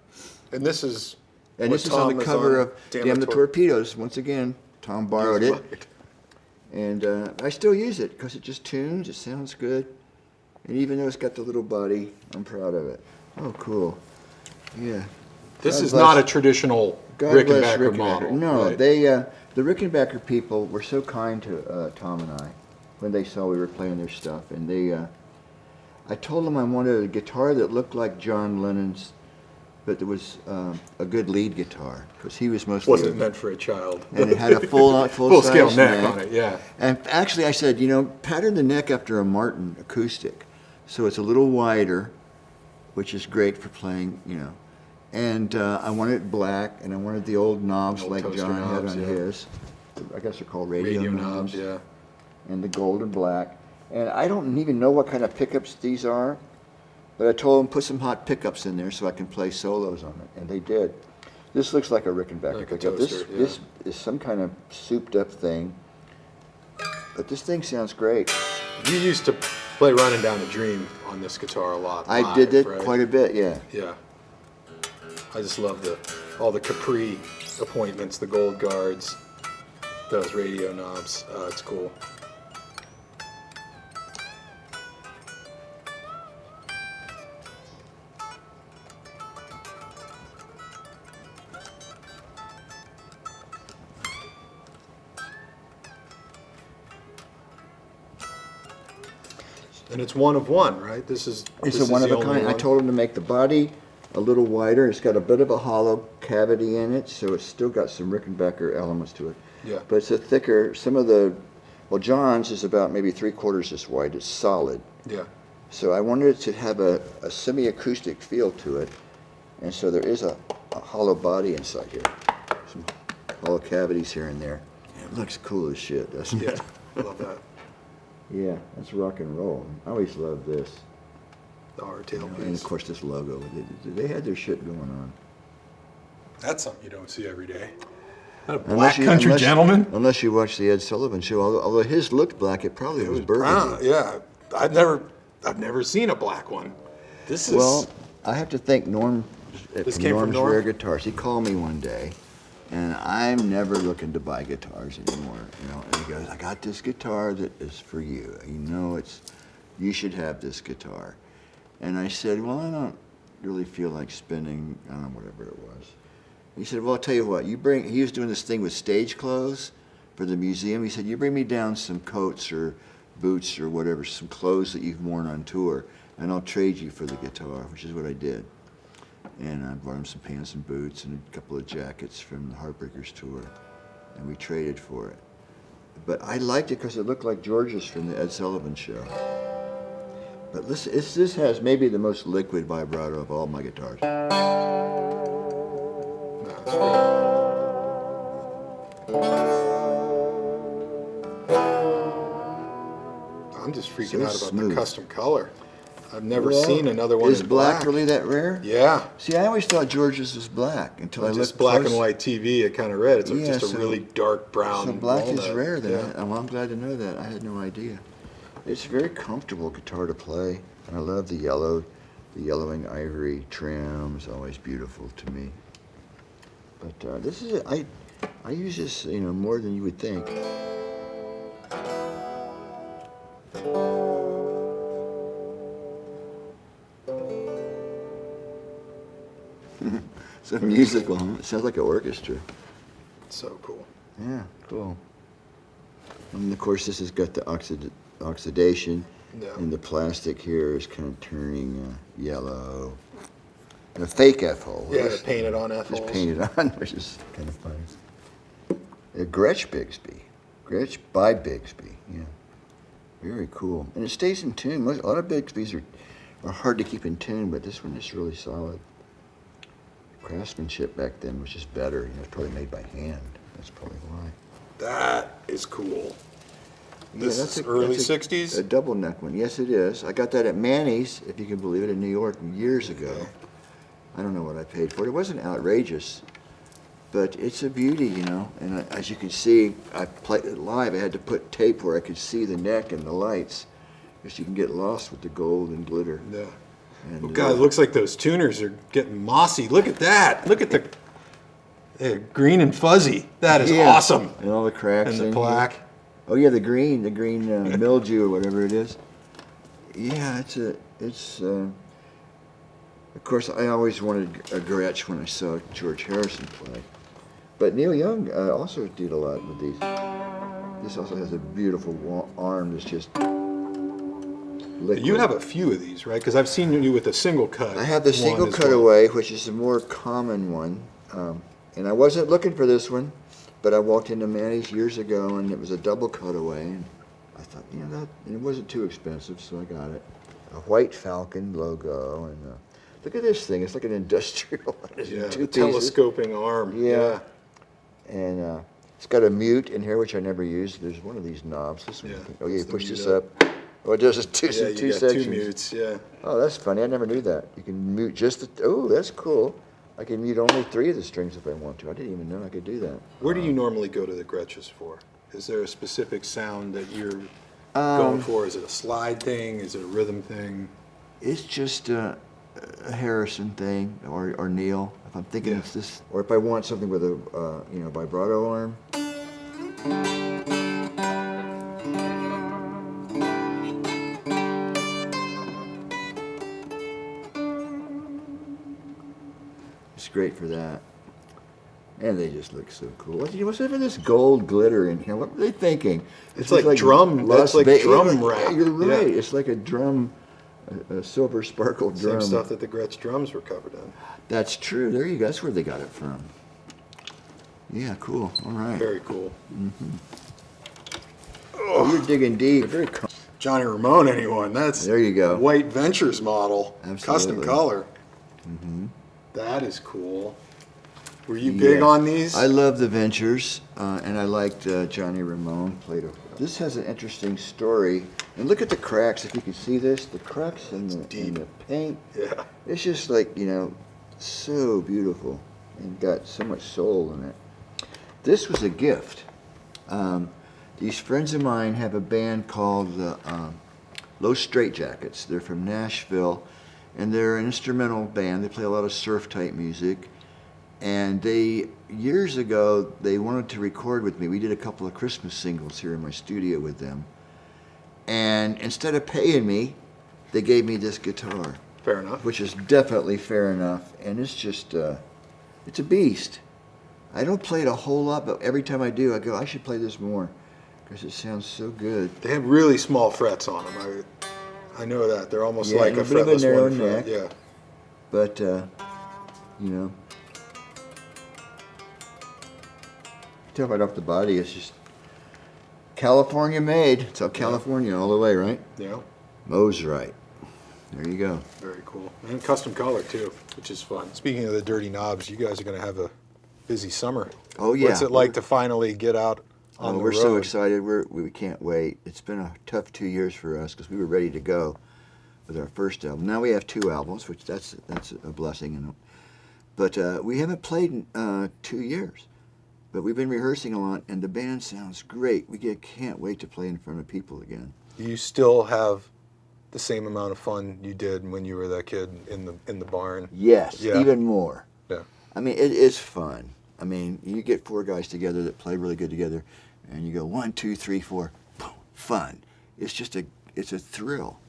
A: And this is.
B: And this is on the cover
A: on
B: of Damn the
A: Tor-
B: Torpedoes. Once again, Tom borrowed it. And uh, I still use it because it just tunes, it sounds good. And even though it's got the little body, I'm proud of it. Oh, cool. Yeah.
A: This
B: God
A: is
B: bless-
A: not a traditional
B: God
A: Rickenbacker
B: Rickenbacker.
A: model.
B: No,
A: right?
B: they, uh, the Rickenbacker people were so kind to uh, Tom and I when they saw we were playing their stuff. And they, uh, I told them I wanted a guitar that looked like John Lennon's, but that was um, a good lead guitar because he was mostly.
A: wasn't
B: a-
A: meant for a child.
B: and it had a full, full,
A: Full scale
B: size
A: neck on it, yeah.
B: And actually, I said, you know, pattern the neck after a Martin acoustic, so it's a little wider, which is great for playing, you know. And uh, I wanted it black, and I wanted the old knobs
A: Old
B: like
A: toaster
B: John
A: knobs,
B: had on
A: yeah.
B: his. I guess they're called radio,
A: Radio
B: knobs.
A: knobs, yeah.
B: And the gold and black. And I don't even know what kind of pickups these are, but I told them put some hot pickups in there so I can play solos on it, and they did. This looks like a Rickenbacker
A: Like
B: pickup. This,
A: yeah.
B: this is some kind of souped up thing. But this thing sounds great.
A: You used to play Running Down the Dream on this guitar a lot.
B: I
A: live,
B: did it
A: right?
B: quite a bit, yeah.
A: Yeah. I just love the all the Capri appointments, the gold guards, those radio knobs. Uh, it's cool. And it's one of one, right? This is
B: It's
A: this
B: a
A: is
B: one of
A: the
B: a
A: only
B: kind. I told him to make the body a little wider. It's got a bit of a hollow cavity in it, so it's still got some Rickenbacker elements to it.
A: Yeah.
B: But it's a thicker, some of the, well, John's is about maybe three quarters this wide. It's solid.
A: Yeah.
B: So I wanted it to have a, a semi-acoustic feel to it, and so there is a, a hollow body inside here, some hollow cavities here and there. It looks cool as shit, doesn't
A: Yeah.
B: it?
A: I love that.
B: Yeah, that's rock and roll. I always loved this,
A: The hardtail
B: and of course this logo. They, they had their shit going on.
A: That's something you don't see every day. A
B: Unless
A: black
B: you-
A: country
B: unless-
A: gentleman.
B: Unless you watch the Ed Sullivan Show, although, although his looked black, it probably
A: It
B: was,
A: was
B: burgundy.
A: brown. Yeah. I've never, I've never seen a black one. This is.
B: Well, I have to thank Norm uh,
A: This
B: from
A: came from
B: Norm's
A: Norm?
B: Rare Guitars. He called me one day, and I'm never looking to buy guitars anymore. You know, and he goes, "I got this guitar that is for you. You know, it's you should have this guitar." And I said, "Well, I don't really feel like spending, I don't know, whatever it was." He said, "Well, I'll tell you what. You bring." He was doing this thing with stage clothes for the museum. He said, "You bring me down some coats or boots or whatever, some clothes that you've worn on tour, and I'll trade you for the guitar, which is what I did. And I bought him some pants and boots and a couple of jackets from the Heartbreakers tour, and we traded for it. But I liked it because it looked like George's from the Ed Sullivan Show. But listen, this has maybe the most liquid vibrato of all my guitars.
A: I'm just freaking
B: So
A: out about
B: smooth.
A: the custom color. I've never
B: Well,
A: seen another one
B: Is black,
A: black.
B: really that rare?
A: Yeah.
B: See, I always thought George's was black until I
A: Just
B: looked
A: black
B: close.
A: and white TV, it kind of red. It's
B: Yeah,
A: just a
B: so-
A: really dark brown.
B: So black is rare then.
A: Yeah.
B: Oh, I'm glad to know that. I had no idea. It's a very comfortable guitar to play. And I love the yellow. The yellowing ivory trim is always beautiful to me. But uh, this is, a, I, I use this, you know, more than you would think. So musical, huh? It sounds like an orchestra.
A: So cool.
B: Yeah, cool. And of course, this has got the oxid oxidation,
A: Yeah.
B: and the plastic here is kind of turning uh, yellow. A fake F-hole.
A: Yeah,
B: Just-
A: painted on F
B: Just
A: holes.
B: painted on, which is kind of funny. A Gretsch Bigsby. Gretsch by Bigsby, yeah. Very cool. And it stays in tune. A lot of Bigsby's are, are hard to keep in tune, but this one is really solid. Craftsmanship back then was just better. You know, it's probably made by hand. That's probably why.
A: That is cool.
B: Yeah,
A: This
B: that's
A: is
B: a-
A: early
B: that's a-
A: 60s?
B: A double neck one. Yes, it is. I got that at Manny's, if you can believe it, in New York years ago. I don't know what I paid for it. It wasn't outrageous, but it's a beauty, you know. And I, as you can see, I played it live. I had to put tape where I could see the neck and the lights, because you can get lost with the gold and glitter.
A: Yeah.
B: And, uh,
A: God, it looks like those tuners are getting mossy. Look at that. Look at the they're green and fuzzy. That is
B: yeah.
A: awesome.
B: And all the cracks
A: And the
B: in here.
A: black.
B: Oh yeah, the green, the green uh, mildew or whatever it is. Yeah, it's a, it's. Uh, of course, I always wanted a Gretsch when I saw George Harrison play, but Neil Young uh, also did a lot with these. This also has a beautiful arm that's just. Liquid.
A: You have a few of these, right? Because I've seen you with a single cut.
B: I have the single
A: as well.
B: cutaway, which is a more common one. Um, and I wasn't looking for this one, but I walked into Manny's years ago, and it was a double cutaway. And I thought, you know, that and it wasn't too expensive, so I got it. A white Falcon logo, and uh, look at this thing. It's like an industrial.
A: Yeah,
B: pieces.
A: telescoping arm.
B: Yeah. And uh, it's got a mute in here, which I never used. There's one of these knobs. This one.
A: Yeah,
B: oh, yeah, you push this
A: up.
B: up. Does it two,
A: Yeah, you
B: two
A: got
B: sections.
A: two mutes. Yeah.
B: Oh, that's funny. I never knew that. You can mute just the. Oh, that's cool. I can mute only three of the strings if I want to. I didn't even know I could do that.
A: Where do you normally go to the Gretsches for? Is there a specific sound that you're
B: Um,
A: going for? Is it a slide thing? Is it a rhythm thing?
B: It's just uh, a Harrison thing, or, or Neil. If I'm thinking
A: Yeah.
B: it's this, or if I want something with a uh, you know vibrato arm. Great for that. And they just look so cool. What- What's with this gold glitter in here? What were they thinking?
A: It's
B: just
A: like drum-
B: Las
A: that's like drum
B: yeah. You're right.
A: Yeah.
B: It's like a drum, a, a silver sparkle drum.
A: Same stuff that the Gretsch drums were covered in.
B: That's true. There you go. That's where they got it from. Yeah, cool. All right.
A: Very cool. Mm -hmm.
B: Oh, you're digging deep. Very
A: Johnny Ramone, anyone? That's
B: There you go.
A: White Ventures model,
B: Absolutely.
A: custom color. That is cool. Were you big
B: Yeah.
A: on these?
B: I love the Ventures, uh, and I liked uh, Johnny Ramone played a. This has an interesting story, and look at the cracks. If you can see this, the cracks in the, in the paint.
A: yeah.
B: It's just like you know, so beautiful, and got so much soul in it. This was a gift. Um, these friends of mine have a band called the um, Los Straitjackets. They're from Nashville, and they're an instrumental band. They play a lot of surf type music. And they years ago they wanted to record with me. We did a couple of Christmas singles here in my studio with them. And instead of paying me, they gave me this guitar
A: Fair enough.
B: which is definitely fair enough. And it's just, uh, it's a beast. I don't play it a whole lot, but every time I do, I go, I should play this more because it sounds so good.
A: They have really small frets on them. I, I know that. They're almost
B: Yeah,
A: like a
B: a bit of a narrow
A: one. front.
B: neck.
A: Yeah.
B: But uh, you know, tell right off the body, it's just California made. It's all California all the way, right?
A: Yeah.
B: Mosrite. There you go.
A: Very cool. And custom color too, which is fun. Speaking of the dirty knobs, you guys are going to have a busy summer.
B: Oh yeah.
A: What's it like to finally get out on
B: Oh,
A: the
B: we're
A: road?
B: so excited. We're, we can't wait. It's been a tough two years for us because we were ready to go with our first album. Now we have two albums, which that's that's a blessing. You know. But uh, we haven't played in uh, two years. But we've been rehearsing a lot, and the band sounds great. We get, can't wait to play in front of people again.
A: Do you still have the same amount of fun you did when you were that kid in the in the barn?
B: Yes,
A: Yeah.
B: even more.
A: Yeah.
B: I mean, it is fun. I mean, you get four guys together that play really good together, and you go one, two, three, four, boom, fun. It's just a, it's a thrill,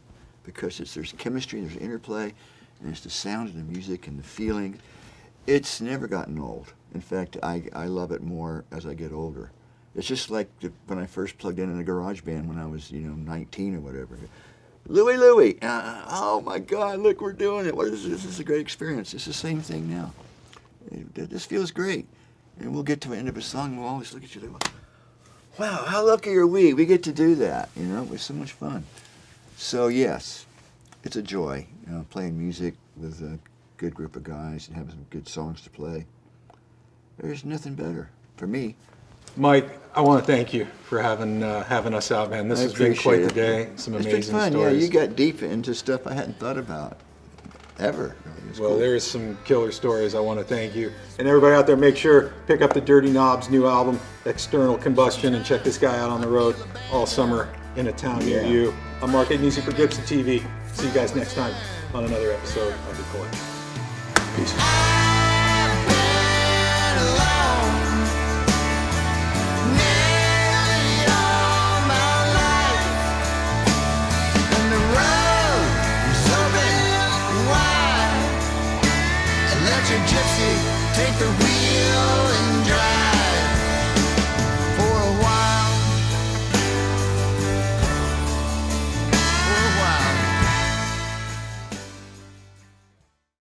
B: because it's there's chemistry, there's interplay, and it's the sound and the music and the feeling. It's never gotten old. In fact, I, I love it more as I get older. It's just like the, when I first plugged in in a garage band when I was, you know, 19 or whatever. Louie, Louie, uh, oh my God, look, we're doing it. What is this? This is a great experience. It's the same thing now. It, this feels great. And we'll get to the end of a song, and we'll always look at you like, wow, how lucky are we? We get to do that, you know? It was so much fun. So, yes, it's a joy, you know, playing music with a good group of guys and having some good songs to play. There's nothing better for me.
A: Mike, I want to thank you for having uh, having us out, man. This
B: I
A: has been quite the day. Some
B: It's
A: amazing
B: been fun.
A: stories.
B: Yeah, you got deep into stuff I hadn't thought about ever.
A: Well,
B: cool.
A: there's some killer stories. I want to thank you. And everybody out there, make sure pick up the Dirty Knobs new album, External Combustion, and check this guy out on the road all summer in a town near you. I'm Mark Agnesi for Gibson TV. See you guys next time on another episode of The Collective. Peace.